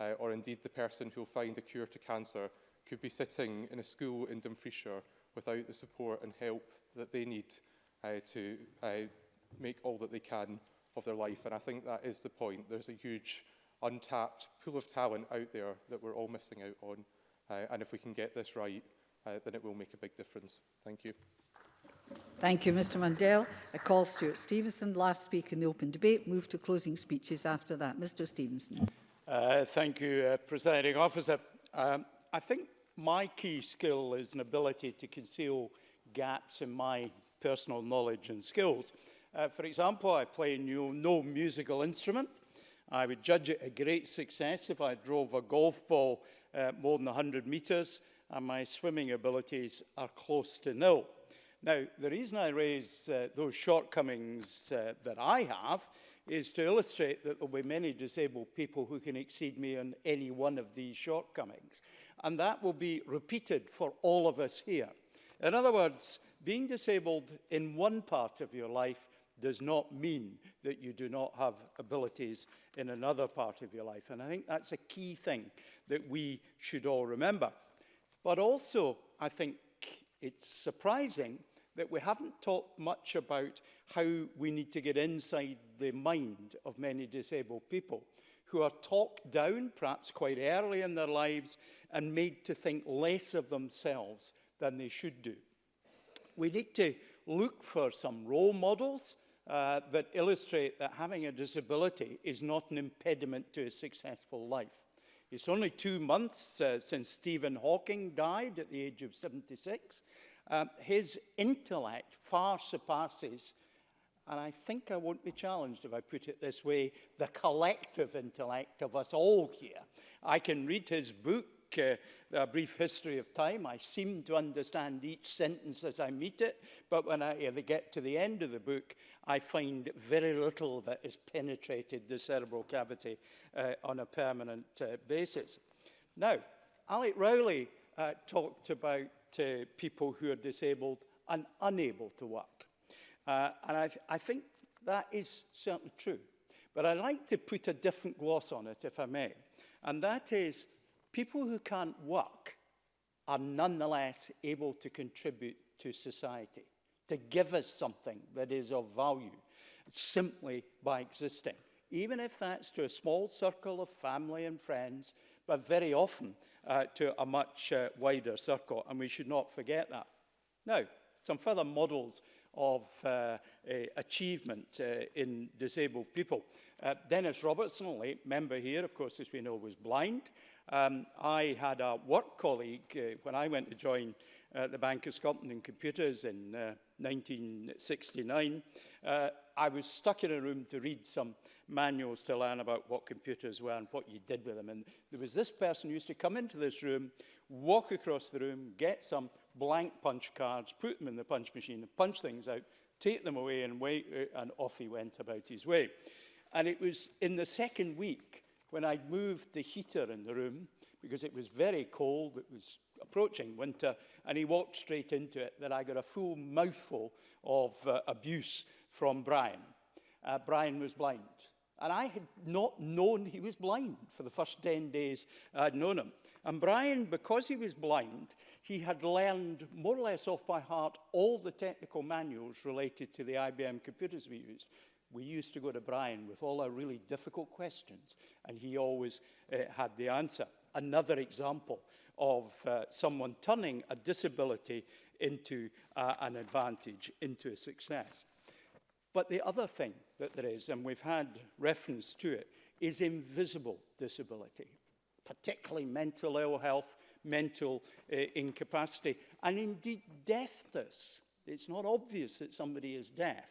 uh, or indeed the person who will find a cure to cancer could be sitting in a school in Dumfriesshire without the support and help that they need uh, to uh, make all that they can of their life. And I think that is the point. There's a huge untapped pool of talent out there that we're all missing out on. Uh, and if we can get this right, uh, then it will make a big difference. Thank you. Thank you, Mr Mundell. I call Stuart Stevenson last speak in the open debate. Move to closing speeches after that. Mr Stevenson. Uh, thank you, uh, Presiding Officer. Um, I think my key skill is an ability to conceal gaps in my personal knowledge and skills. Uh, for example, I play new, no musical instrument. I would judge it a great success if I drove a golf ball uh, more than 100 metres and my swimming abilities are close to nil. Now, the reason I raise uh, those shortcomings uh, that I have is to illustrate that there will be many disabled people who can exceed me on any one of these shortcomings. And that will be repeated for all of us here. In other words, being disabled in one part of your life does not mean that you do not have abilities in another part of your life. And I think that's a key thing that we should all remember. But also, I think it's surprising that we haven't talked much about how we need to get inside the mind of many disabled people who are talked down, perhaps quite early in their lives, and made to think less of themselves than they should do. We need to look for some role models uh, that illustrate that having a disability is not an impediment to a successful life. It's only two months uh, since Stephen Hawking died at the age of 76, Um, his intellect far surpasses, and I think I won't be challenged if I put it this way, the collective intellect of us all here. I can read his book, uh, A Brief History of Time. I seem to understand each sentence as I meet it, but when I ever get to the end of the book, I find very little that has penetrated the cerebral cavity uh, on a permanent uh, basis. Now, Alec Rowley uh, talked about to people who are disabled and unable to work. Uh, and I, th I think that is certainly true. But I'd like to put a different gloss on it, if I may. And that is people who can't work are nonetheless able to contribute to society, to give us something that is of value simply by existing, even if that's to a small circle of family and friends, but very often uh, to a much uh, wider circle, and we should not forget that. Now, some further models of uh, achievement uh, in disabled people. Uh, Dennis Robertson, a late member here, of course, as we know, was blind. Um, I had a work colleague uh, when I went to join uh, the Bank of Scotland in computers in uh, 1969. Uh, I was stuck in a room to read some manuals to learn about what computers were and what you did with them. And there was this person who used to come into this room, walk across the room, get some blank punch cards, put them in the punch machine, punch things out, take them away and, wait, uh, and off he went about his way. And it was in the second week when I moved the heater in the room, because it was very cold, it was approaching winter, and he walked straight into it, that I got a full mouthful of uh, abuse from Brian. Uh, Brian was blind. And I had not known he was blind for the first 10 days I'd known him. And Brian, because he was blind, he had learned more or less off by heart all the technical manuals related to the IBM computers we used. We used to go to Brian with all our really difficult questions, and he always uh, had the answer. Another example of uh, someone turning a disability into uh, an advantage, into a success. But the other thing that there is, and we've had reference to it, is invisible disability, particularly mental ill health, mental uh, incapacity, and indeed deafness. It's not obvious that somebody is deaf.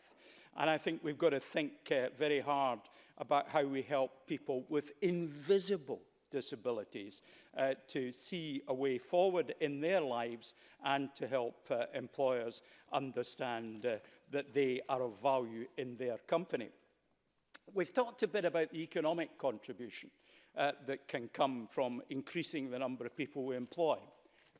And I think we've got to think uh, very hard about how we help people with invisible disabilities uh, to see a way forward in their lives and to help uh, employers understand uh, that they are of value in their company. We've talked a bit about the economic contribution uh, that can come from increasing the number of people we employ.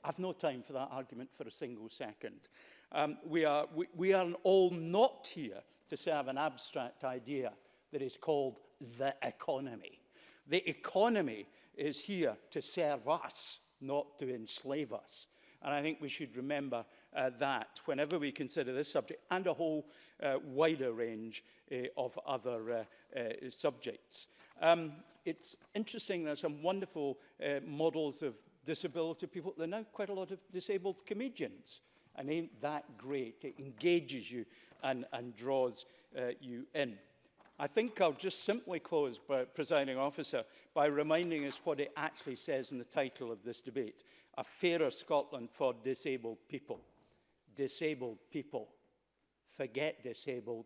I've no time for that argument for a single second. Um, we, are, we, we are all not here to serve an abstract idea that is called the economy. The economy is here to serve us, not to enslave us. And I think we should remember uh, that whenever we consider this subject and a whole uh, wider range uh, of other uh, uh, subjects. Um, it's interesting, there are some wonderful uh, models of disability people. There are now quite a lot of disabled comedians. And ain't that great? It engages you and, and draws uh, you in. I think I'll just simply close, by, presiding officer, by reminding us what it actually says in the title of this debate, A Fairer Scotland for Disabled People disabled people. Forget disabled,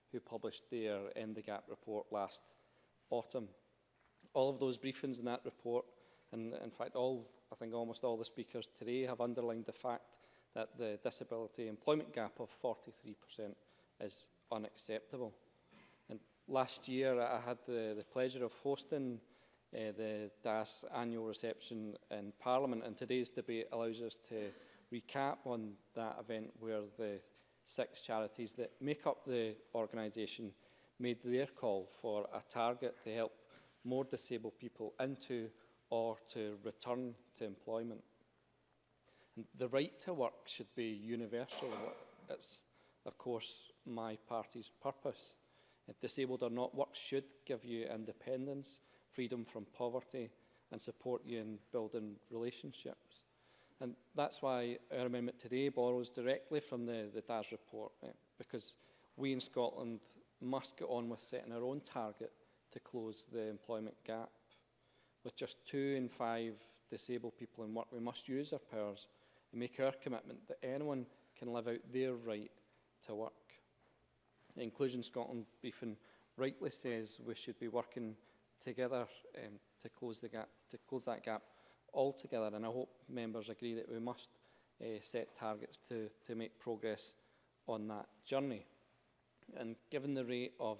who published their End the Gap report last autumn. All of those briefings in that report, and in fact, all I think almost all the speakers today have underlined the fact that the disability employment gap of 43% is unacceptable. And last year, I had the, the pleasure of hosting uh, the DAS annual reception in Parliament, and today's debate allows us to recap on that event where the six charities that make up the organisation made their call for a target to help more disabled people into or to return to employment. And the right to work should be universal. It's, of course, my party's purpose. If disabled or not, work should give you independence, freedom from poverty, and support you in building relationships. And that's why our amendment today borrows directly from the, the DAS report, eh, because we in Scotland must get on with setting our own target to close the employment gap. With just two in five disabled people in work, we must use our powers and make our commitment that anyone can live out their right to work. The Inclusion Scotland briefing rightly says we should be working together um, to close the gap to close that gap altogether. And I hope members agree that we must uh, set targets to, to make progress on that journey. And given the rate of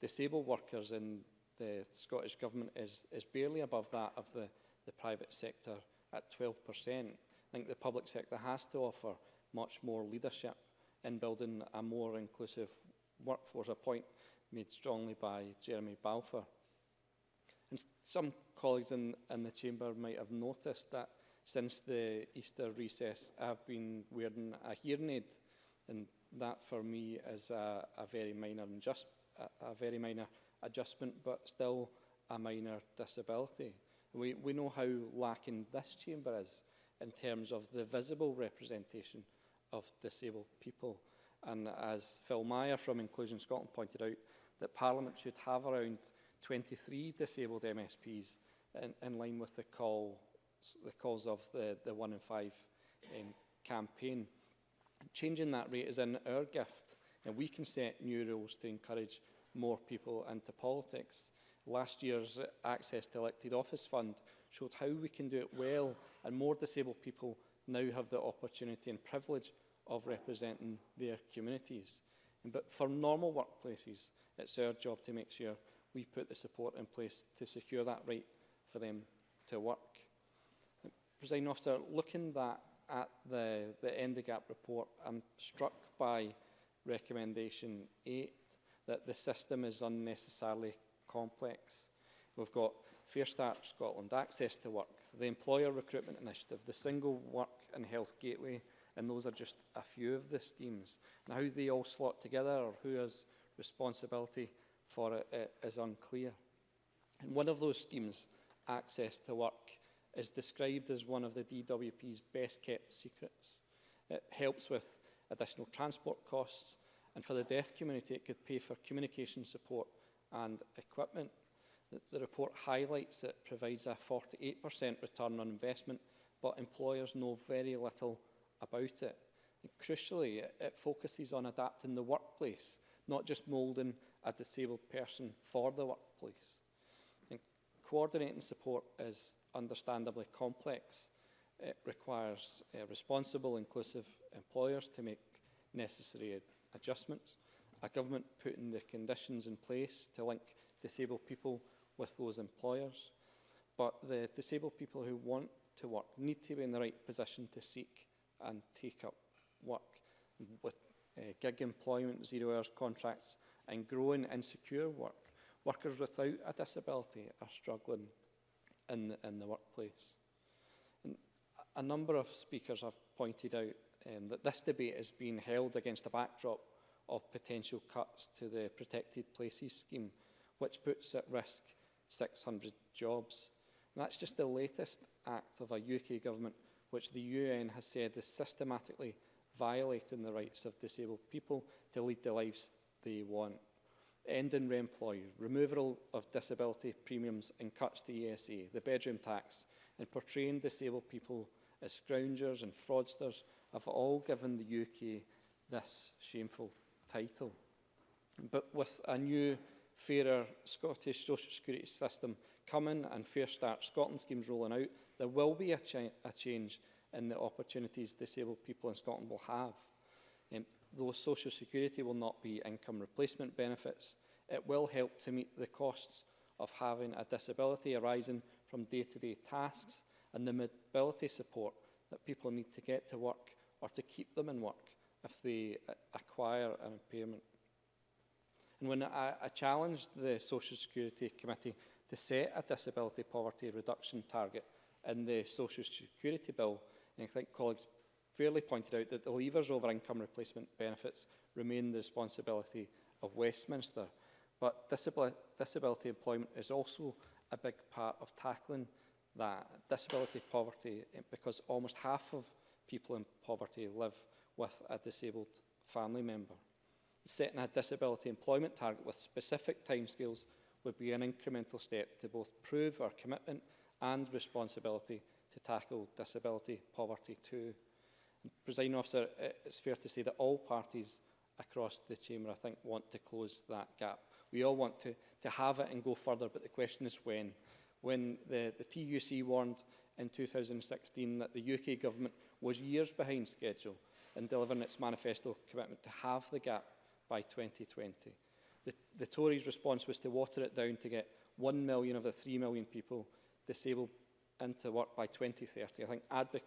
disabled workers in the Scottish Government is, is barely above that of the, the private sector at 12%, I think the public sector has to offer much more leadership in building a more inclusive workforce, a point made strongly by Jeremy Balfour. And some colleagues in, in the chamber might have noticed that since the Easter recess, I've been wearing a hearing aid, and that for me is a, a very minor adjust, a, a very minor adjustment, but still a minor disability. We, we know how lacking this chamber is in terms of the visible representation of disabled people. And as Phil Meyer from Inclusion Scotland pointed out, that Parliament should have around 23 disabled MSPs in, in line with the call the calls of the, the one in five um, campaign. Changing that rate is in our gift and we can set new rules to encourage more people into politics. Last year's Access to Elected Office Fund showed how we can do it well and more disabled people now have the opportunity and privilege of representing their communities. But for normal workplaces, it's our job to make sure we put the support in place to secure that right for them to work. Presiding officer, looking that at the, the end of Gap report, I'm struck by recommendation 8 that the system is unnecessarily complex. We've got Fair Start Scotland, Access to Work, the Employer Recruitment Initiative, the Single Work and Health Gateway, and those are just a few of the schemes. And how they all slot together or who has responsibility for it is unclear. And one of those schemes, access to work, is described as one of the DWP's best kept secrets. It helps with additional transport costs, and for the deaf community, it could pay for communication support and equipment. The, report highlights it provides a 48% return on investment, but employers know very little about it. And crucially, it, it focuses on adapting the workplace, not just moulding a disabled person for the workplace. And coordinating support is understandably complex. It requires uh, responsible, inclusive employers to make necessary adjustments, a government putting the conditions in place to link disabled people with those employers. But the disabled people who want to work need to be in the right position to seek and take up work. With uh, gig employment, zero hours contracts and growing insecure work, workers without a disability are struggling in the, in the workplace. And a number of speakers have pointed out um, that this debate is being held against a backdrop of potential cuts to the Protected Places Scheme, which puts at risk 600 jobs. And that's just the latest act of a UK government which the UN has said is systematically violating the rights of disabled people to lead the lives they want. Ending REMPLOY, removal of disability premiums and cuts to ESA, the bedroom tax, and portraying disabled people as scroungers and fraudsters have all given the UK this shameful title. But with a new, fairer Scottish social security system coming and Fair Start Scotland schemes rolling out, there will be a, cha a change in the opportunities disabled people in Scotland will have. Um, though Social Security will not be income replacement benefits, it will help to meet the costs of having a disability arising from day-to-day -day tasks and the mobility support that people need to get to work or to keep them in work if they acquire an impairment. And when I, I challenged the Social Security Committee to set a disability poverty reduction target in the Social Security Bill, and I think colleagues fairly pointed out that the levers over income replacement benefits remain the responsibility of Westminster, but disability, employment is also a big part of tackling that disability poverty eh, because almost half of people in poverty live with a disabled family member. Setting a disability employment target with specific timescales would be an incremental step to both prove our commitment and responsibility to tackle disability poverty too. Presiding officer, it's fair to say that all parties across the chamber, I think, want to close that gap. We all want to, to have it and go further, but the question is when. When the, the TUC warned in 2016 that the UK government was years behind schedule in delivering its manifesto commitment to have the gap by 2020. The, the Tories' response was to water it down to get 1 million of the 3 million people disabled into work by 2030. I think advocating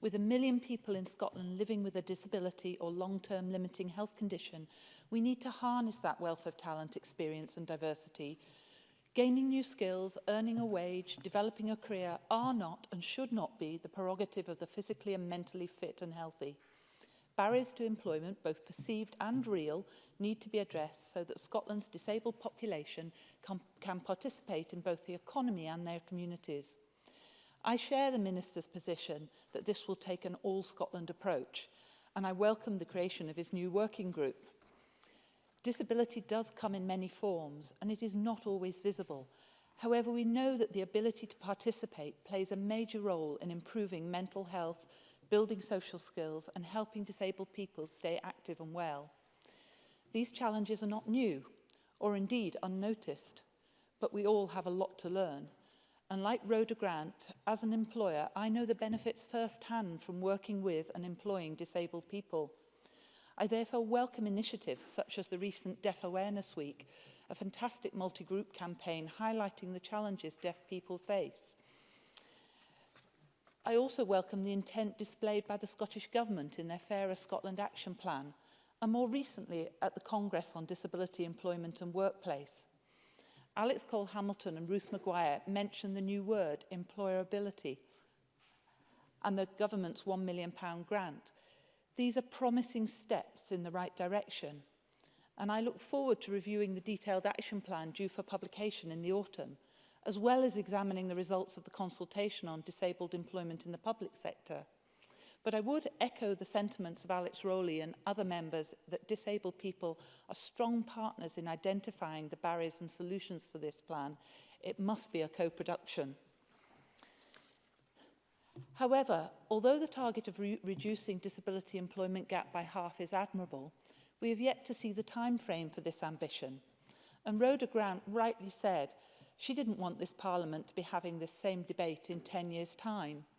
With a million people in Scotland living with a disability or long-term limiting health condition, we need to harness that wealth of talent, experience and diversity. Gaining new skills, earning a wage, developing a career are not and should not be the prerogative of the physically and mentally fit and healthy. Barriers to employment, both perceived and real, need to be addressed so that Scotland's disabled population can, can participate in both the economy and their communities. I share the Minister's position that this will take an all-Scotland approach, and I welcome the creation of his new working group. Disability does come in many forms, and it is not always visible. However, we know that the ability to participate plays a major role in improving mental health, building social skills, and helping disabled people stay active and well. These challenges are not new, or indeed unnoticed, but we all have a lot to learn. And like Rhoda Grant, as an employer, I know the benefits firsthand from working with and employing disabled people. I therefore welcome initiatives such as the recent Deaf Awareness Week, a fantastic multi-group campaign highlighting the challenges deaf people face. I also welcome the intent displayed by the Scottish Government in their Fairer Scotland Action Plan, and more recently at the Congress on Disability Employment and Workplace. Alex Cole Hamilton and Ruth Maguire mentioned the new word employability and the government's £1 million pound grant. These are promising steps in the right direction. And I look forward to reviewing the detailed action plan due for publication in the autumn, as well as examining the results of the consultation on disabled employment in the public sector. But I would echo the sentiments of Alex Rowley and other members that disabled people are strong partners in identifying the barriers and solutions for this plan. It must be a co-production. However, although the target of re reducing disability employment gap by half is admirable, we have yet to see the time frame for this ambition. And Rhoda Grant rightly said she didn't want this parliament to be having this same debate in 10 years' time.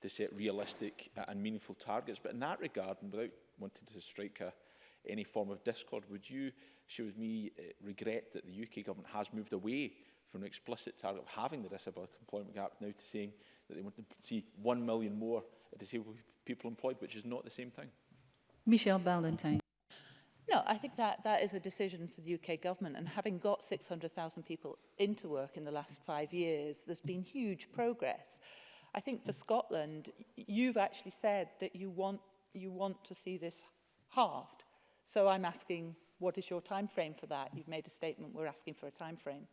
to set realistic and meaningful targets. But in that regard, and without wanted to strike a, any form of discord. Would you, she with me, eh, regret that the UK government has moved away from an explicit target of having the disability employment gap now to saying that they want to see one million more disabled people employed, which is not the same thing? Michelle Ballantyne. No, I think that, that is a decision for the UK government. And having got 600,000 people into work in the last five years, there's been huge progress. I think for Scotland, you've actually said that you want you want to see this halved. So I'm asking, what is your time frame for that? You've made a statement, we're asking for a time frame.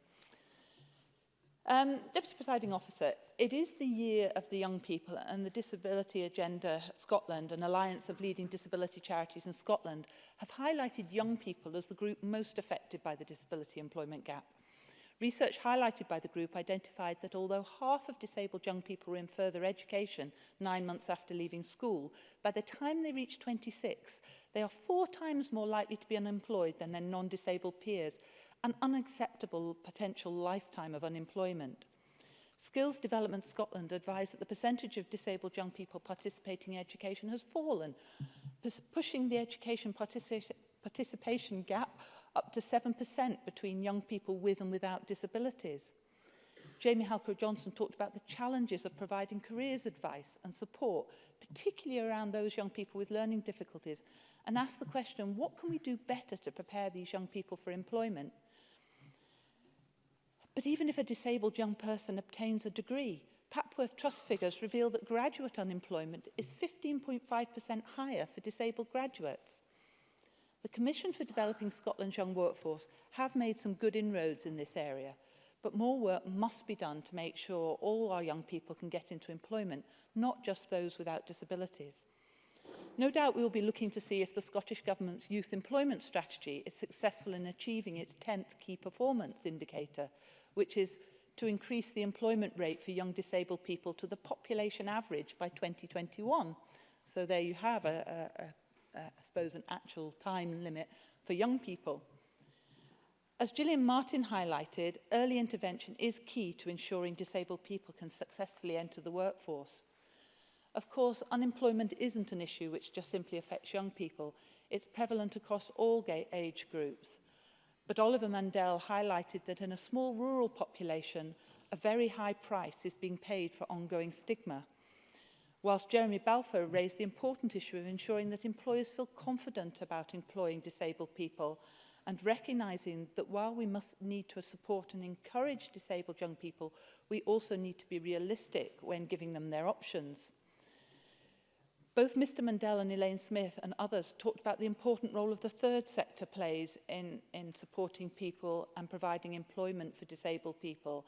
Um, Deputy Presiding Officer, it is the year of the young people and the Disability Agenda Scotland, an alliance of leading disability charities in Scotland, have highlighted young people as the group most affected by the disability employment gap. Research highlighted by the group identified that although half of disabled young people were in further education nine months after leaving school, by the time they reach 26, they are four times more likely to be unemployed than their non-disabled peers, an unacceptable potential lifetime of unemployment. Skills Development Scotland advised that the percentage of disabled young people participating in education has fallen, pushing the education participation gap up to 7% between young people with and without disabilities. Jamie Halker-Johnson talked about the challenges of providing careers advice and support, particularly around those young people with learning difficulties, and asked the question, what can we do better to prepare these young people for employment? But even if a disabled young person obtains a degree, Papworth Trust figures reveal that graduate unemployment is 15.5% higher for disabled graduates. The Commission for Developing Scotland's Young Workforce have made some good inroads in this area, but more work must be done to make sure all our young people can get into employment, not just those without disabilities. No doubt we will be looking to see if the Scottish Government's youth employment strategy is successful in achieving its 10th key performance indicator, which is to increase the employment rate for young disabled people to the population average by 2021. So there you have a, a, a uh, I suppose, an actual time limit for young people. As Gillian Martin highlighted, early intervention is key to ensuring disabled people can successfully enter the workforce. Of course, unemployment isn't an issue which just simply affects young people. It's prevalent across all age groups. But Oliver Mandel highlighted that in a small rural population, a very high price is being paid for ongoing stigma whilst Jeremy Balfour raised the important issue of ensuring that employers feel confident about employing disabled people and recognising that while we must need to support and encourage disabled young people, we also need to be realistic when giving them their options. Both Mr Mandel and Elaine Smith and others talked about the important role of the third sector plays in, in supporting people and providing employment for disabled people.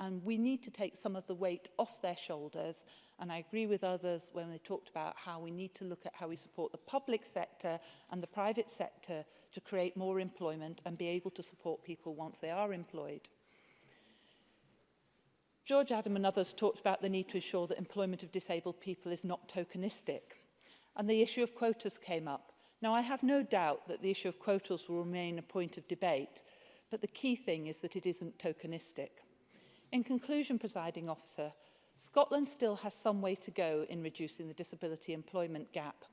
And we need to take some of the weight off their shoulders And I agree with others when they talked about how we need to look at how we support the public sector and the private sector to create more employment and be able to support people once they are employed. George Adam and others talked about the need to ensure that employment of disabled people is not tokenistic. And the issue of quotas came up. Now, I have no doubt that the issue of quotas will remain a point of debate, but the key thing is that it isn't tokenistic. In conclusion, presiding officer, Scotland still has some way to go in reducing the disability employment gap.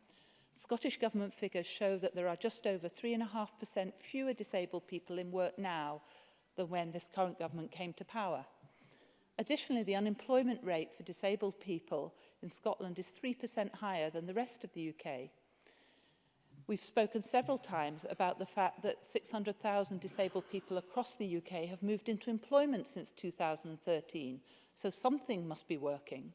Scottish Government figures show that there are just over 3.5% fewer disabled people in work now than when this current government came to power. Additionally, the unemployment rate for disabled people in Scotland is 3% higher than the rest of the UK. We've spoken several times about the fact that 600,000 disabled people across the UK have moved into employment since 2013, so something must be working.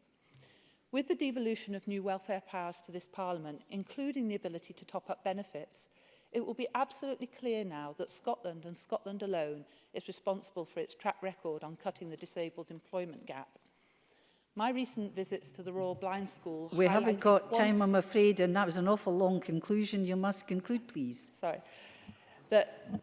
With the devolution of new welfare powers to this Parliament, including the ability to top up benefits, it will be absolutely clear now that Scotland and Scotland alone is responsible for its track record on cutting the disabled employment gap. My recent visits to the Royal Blind School... We haven't got time, I'm afraid, and that was an awful long conclusion. You must conclude, please. Sorry. That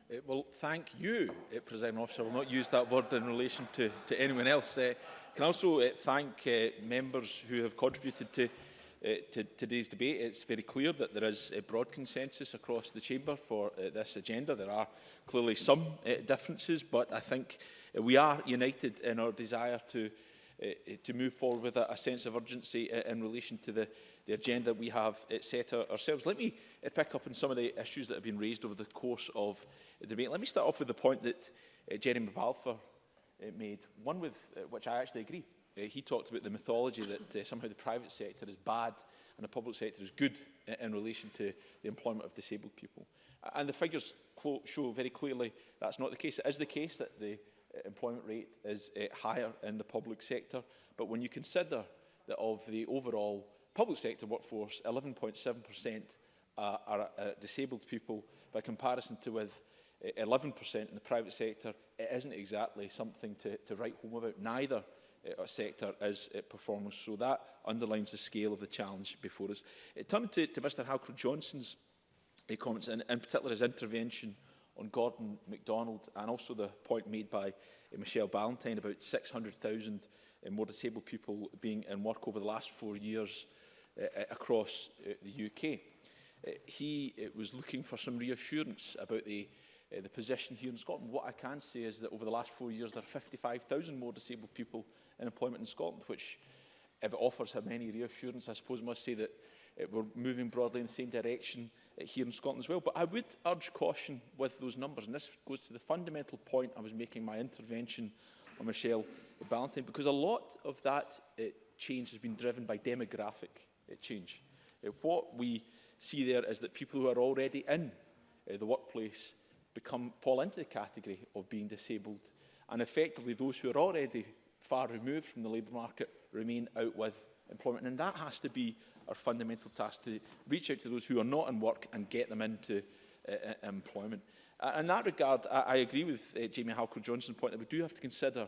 It uh, will thank you, uh, President Officer. I will not use that word in relation to, to anyone else. Uh, can I also uh, thank uh, members who have contributed to, uh, to today's debate. It's very clear that there is a broad consensus across the Chamber for uh, this agenda. There are clearly some uh, differences, but I think uh, we are united in our desire to, uh, to move forward with a, a sense of urgency uh, in relation to the the agenda we have eh, set ourselves. Let me eh, pick up on some of the issues that have been raised over the course of the debate. Let me start off with the point that eh, Jeremy Balfour made, one with which I actually agree. he talked about the mythology that somehow the private sector is bad and the public sector is good in relation to the employment of disabled people. And the figures show very clearly that's not the case. It is the case that the employment rate is uh, higher in the public sector, but when you consider that of the overall public sector workforce, 11.7% uh, are uh, disabled people by comparison to with 11% eh, in the private sector. It isn't exactly something to, to write home about. Neither uh, sector is uh, eh, performance. So that underlines the scale of the challenge before us. It turned to, to Mr Halcrow Johnson's uh, comments, and in particular his intervention on Gordon MacDonald and also the point made by uh, Michelle Ballantyne about 600,000 uh, more disabled people being in work over the last four years Uh, uh, across uh, the UK. he was looking for some reassurance about the, the position here in Scotland. What I can say is that over the last four years, there are 55,000 more disabled people in employment in Scotland, which, if it offers him any reassurance, I suppose must say that we're moving broadly in the same direction here in Scotland as well. But I would urge caution with those numbers, and this goes to the fundamental point I was making my intervention on Michelle Ballantyne, because a lot of that uh, change has been driven by demographic change. Uh, what we see there is that people who are already in uh, the workplace become fall into the category of being disabled and effectively those who are already far removed from the labour market remain out with employment and that has to be our fundamental task to reach out to those who are not in work and get them into uh, uh employment. Uh, in that regard, I, I agree with uh, Jamie Halker Johnson's point that we do have to consider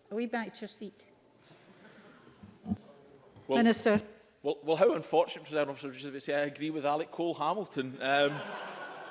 are we back to your seat? Well, Minister. Well, well how unfortunate, President Officer, to say I agree with Alec Cole Hamilton. Um,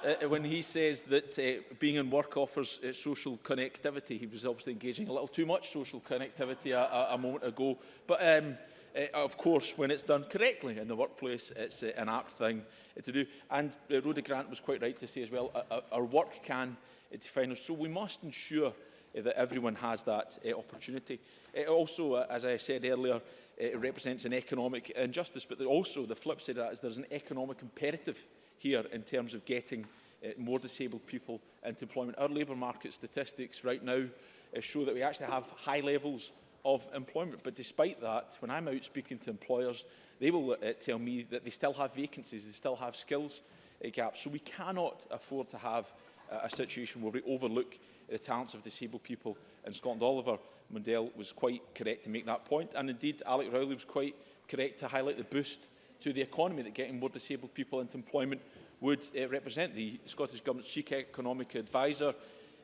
uh, when he says that uh, being in work offers uh, social connectivity, he was obviously engaging a little too much social connectivity a, a, a moment ago. But um, uh, of course, when it's done correctly in the workplace, it's uh, an apt thing uh, to do. And uh, Rhoda Grant was quite right to say as well, uh, uh our work can uh, define us. So we must ensure uh, that everyone has that uh, opportunity. Uh, also, uh, as I said earlier, it represents an economic injustice, but also the flip side of that is there's an economic imperative here in terms of getting uh, more disabled people into employment. Our labour market statistics right now uh, show that we actually have high levels of employment, but despite that, when I'm out speaking to employers, they will uh, tell me that they still have vacancies, they still have skills uh, gaps, so we cannot afford to have uh, a situation where we overlook the talents of disabled people in Scotland. Oliver Mundell was quite correct to make that point, and indeed Alec Rowley was quite correct to highlight the boost to the economy that getting more disabled people into employment would uh, represent. The Scottish Government's chief economic advisor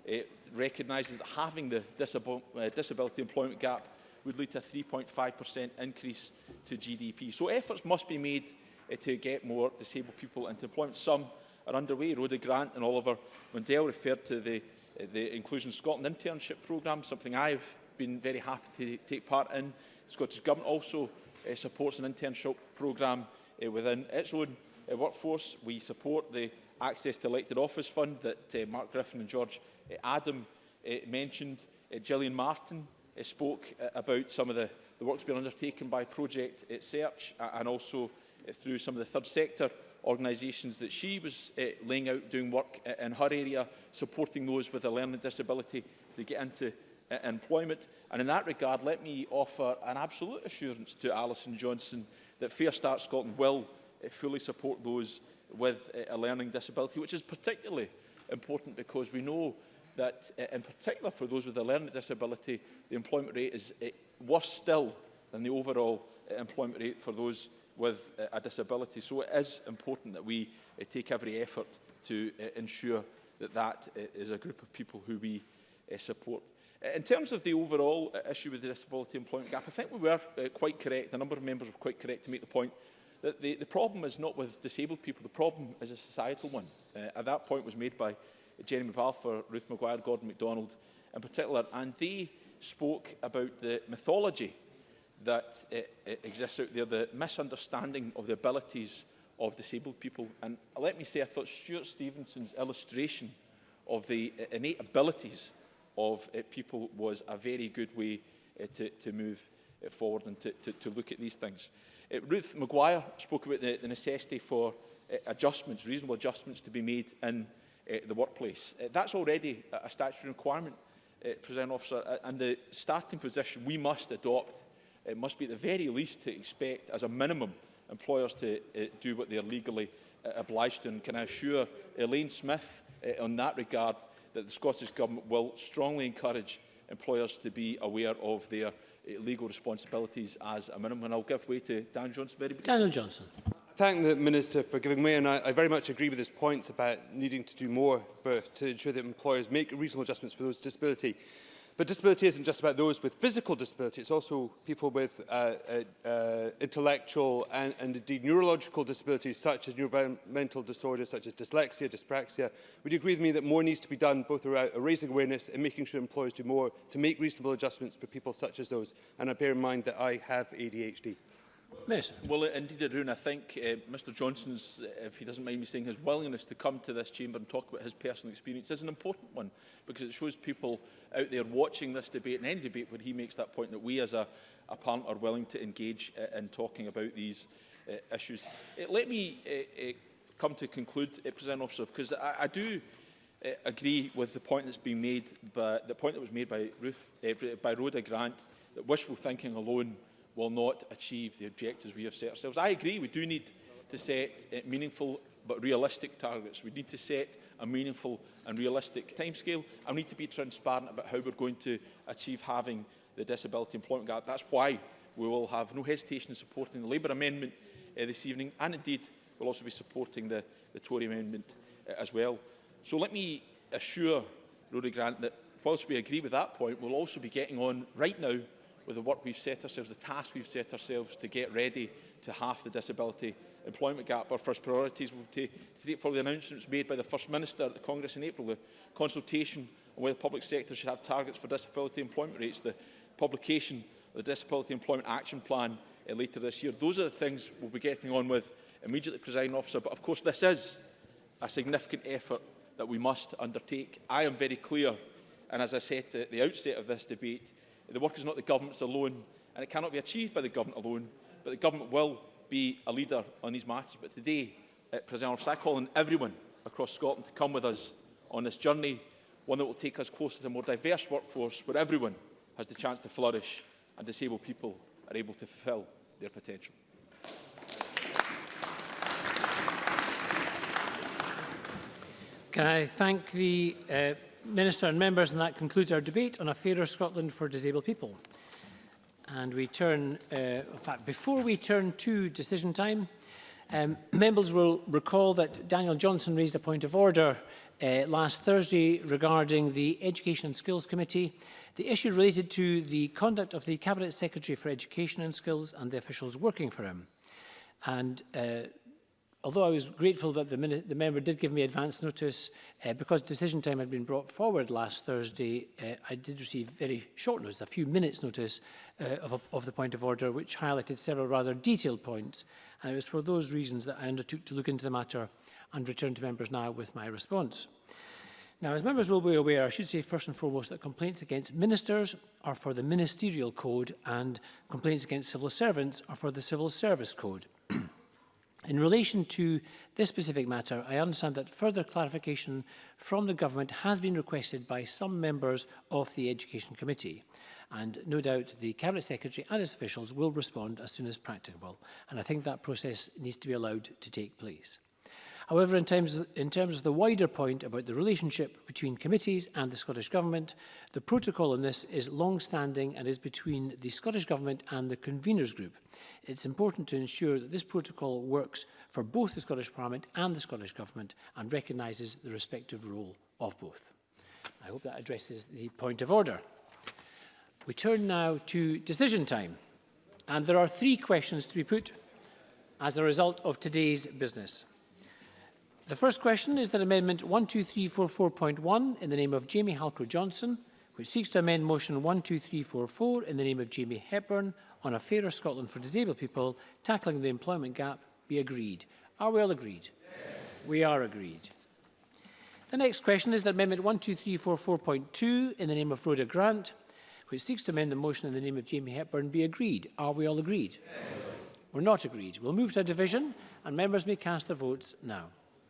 uh, recognises that having the disab uh, disability employment gap would lead to a 3.5% increase to GDP. So efforts must be made uh, to get more disabled people into employment. Some are underway. Rhoda Grant and Oliver Mundell referred to the, uh, the Inclusion Scotland internship programme, something I've been very happy to take part in. The Scottish Government also uh, supports an internship programme uh, within its own uh, workforce. We support the Access to Elected Office Fund that uh, Mark Griffin and George uh, Adam uh, mentioned. Uh, Gillian Martin uh, spoke uh, about some of the, the work's being undertaken by Project uh, Search uh, and also uh, through some of the third sector organisations that she was uh, laying out doing work uh, in her area, supporting those with a learning disability to get into uh, employment. And in that regard, let me offer an absolute assurance to Alison Johnson that Fair Start Scotland will uh, fully support those with uh, a learning disability, which is particularly important because we know that, uh, in particular for those with a learning disability, the employment rate is uh, worse still than the overall uh, employment rate for those with uh, a disability. So it is important that we uh, take every effort to uh, ensure that that uh, is a group of people who we uh, support. In terms of the overall uh, issue with the disability employment gap, I think we were uh, quite correct, a number of members were quite correct to make the point that the, the problem is not with disabled people, the problem is a societal one. Uh, at that point was made by Jeremy Balfour, Ruth Maguire, Gordon MacDonald in particular, and they spoke about the mythology that it uh, uh, exists out there, the misunderstanding of the abilities of disabled people. And let me say, I thought Stuart Stevenson's illustration of the innate abilities of uh, people was a very good way uh, to, to move uh, forward and to, to, to look at these things. Uh, Ruth Maguire spoke about the, the necessity for uh, adjustments, reasonable adjustments to be made in uh, the workplace. Uh, that's already a, a statutory requirement, uh, President Officer, uh, and the starting position we must adopt it must be at the very least to expect, as a minimum, employers to uh, do what they are legally uh, obliged to. And can I assure Elaine Smith uh, on that regard that the Scottish Government will strongly encourage employers to be aware of their uh, legal responsibilities as a minimum. And I'll give way to Dan Johnson very Daniel Johnson. Thank the Minister for giving way and I, I very much agree with his points about needing to do more for, to ensure that employers make reasonable adjustments for those with disability. But disability isn't just about those with physical disability, it's also people with uh, uh, uh intellectual and, and indeed neurological disabilities such as neuromental disorders such as dyslexia, dyspraxia. Would you agree with me that more needs to be done both around uh, raising awareness and making sure employers do more to make reasonable adjustments for people such as those? And I bear in mind that I have ADHD. Mason. Well, indeed it I think uh, eh, Mr Johnson's, eh, if he doesn't mind me saying, his willingness to come to this chamber and talk about his personal experience is an important one because it shows people out there watching this debate and any debate where he makes that point that we as a, a parliament are willing to engage uh, in talking about these uh, issues. Uh, let me uh, uh, come to conclude, uh, President Officer, because I, I do uh, agree with the point that's been made by the point that was made by Ruth, uh, by Rhoda Grant, that wishful thinking alone will not achieve the objectives we have set ourselves. I agree we do need to set uh, meaningful but realistic targets. We need to set a meaningful and realistic timescale and we need to be transparent about how we're going to achieve having the disability employment gap. That's why we will have no hesitation in supporting the Labour amendment uh, this evening and indeed we'll also be supporting the, the Tory amendment uh, as well. So let me assure Rory Grant that whilst we agree with that point, we'll also be getting on right now with the work we've set ourselves, the task we've set ourselves to get ready to half the disability employment gap. Our first priorities will be to take forward the announcements made by the First Minister at the Congress in April, the consultation on whether the public sector should have targets for disability employment rates, the publication of the Disability Employment Action Plan uh, later this year. Those are the things we'll be getting on with immediately, presiding officer. But of course, this is a significant effort that we must undertake. I am very clear, and as I said at the outset of this debate, The work is not the government's alone, and it cannot be achieved by the government alone, but the government will be a leader on these matters. But today, uh, President Officer, I call on everyone across Scotland to come with us on this journey, one that will take us closer to a more diverse workforce where everyone has the chance to flourish and disabled people are able to fulfil their potential. Can I thank the uh, Minister and members, and that concludes our debate on a fairer Scotland for disabled people. And we turn, uh, in fact, before we turn to decision time, um, members will recall that Daniel Johnson raised a point of order uh, last Thursday regarding the Education and Skills Committee. The issue related to the conduct of the Cabinet Secretary for Education and Skills and the officials working for him. And uh, although I was grateful that the, the member did give me advance notice, uh, because decision time had been brought forward last Thursday, uh, I did receive very short notice, a few minutes notice uh, of, a, of the point of order, which highlighted several rather detailed points. And it was for those reasons that I undertook to look into the matter and return to members now with my response. Now, as members will be aware, I should say first and foremost that complaints against ministers are for the Ministerial Code and complaints against civil servants are for the Civil Service Code. In relation to this specific matter, I understand that further clarification from the Government has been requested by some members of the Education Committee. And no doubt the Cabinet Secretary and its officials will respond as soon as practicable. And I think that process needs to be allowed to take place. However, in terms, of, in terms of the wider point about the relationship between committees and the Scottish Government, the protocol on this is long-standing and is between the Scottish Government and the Conveners Group, it's important to ensure that this protocol works for both the Scottish Parliament and the Scottish Government and recognises the respective role of both. I hope that addresses the point of order. We turn now to decision time. And there are three questions to be put as a result of today's business. The first question is that Amendment 12344.1 in the name of Jamie Halcrow Johnson, which seeks to amend Motion 12344 in the name of Jamie Hepburn on a fairer Scotland for disabled people, tackling the employment gap, be agreed. Are we all agreed? Yes. We are agreed. The next question is that Amendment 12344.2 in the name of Rhoda Grant, which seeks to amend the motion in the name of Jamie Hepburn, be agreed. Are we all agreed? Yes. We're not agreed. We'll move to a division and members may cast their votes now.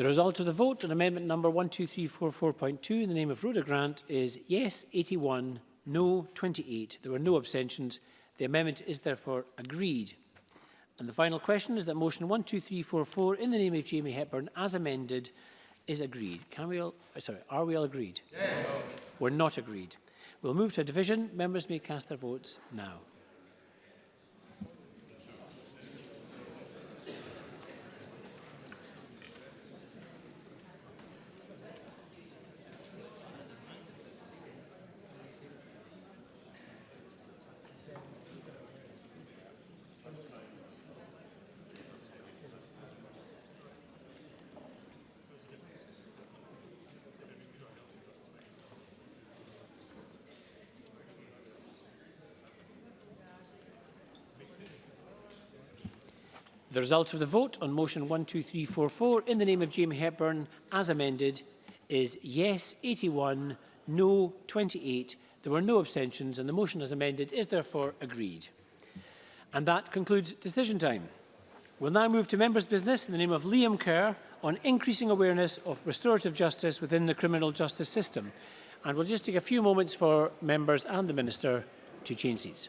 The result of the vote on amendment number 12344.2 in the name of Rhoda Grant is yes 81, no 28. There were no abstentions. The amendment is therefore agreed. And the final question is that motion 12344 in the name of Jamie Hepburn as amended is agreed. Can we all, uh, sorry, are we all agreed? Yes. We're not agreed. We'll move to a division. Members may cast their votes now. The result of the vote on motion 12344 in the name of Jamie Hepburn, as amended, is yes 81, no 28. There were no abstentions and the motion as amended is therefore agreed. And that concludes decision time. We'll now move to members' business in the name of Liam Kerr on increasing awareness of restorative justice within the criminal justice system. And we'll just take a few moments for members and the Minister to change seats.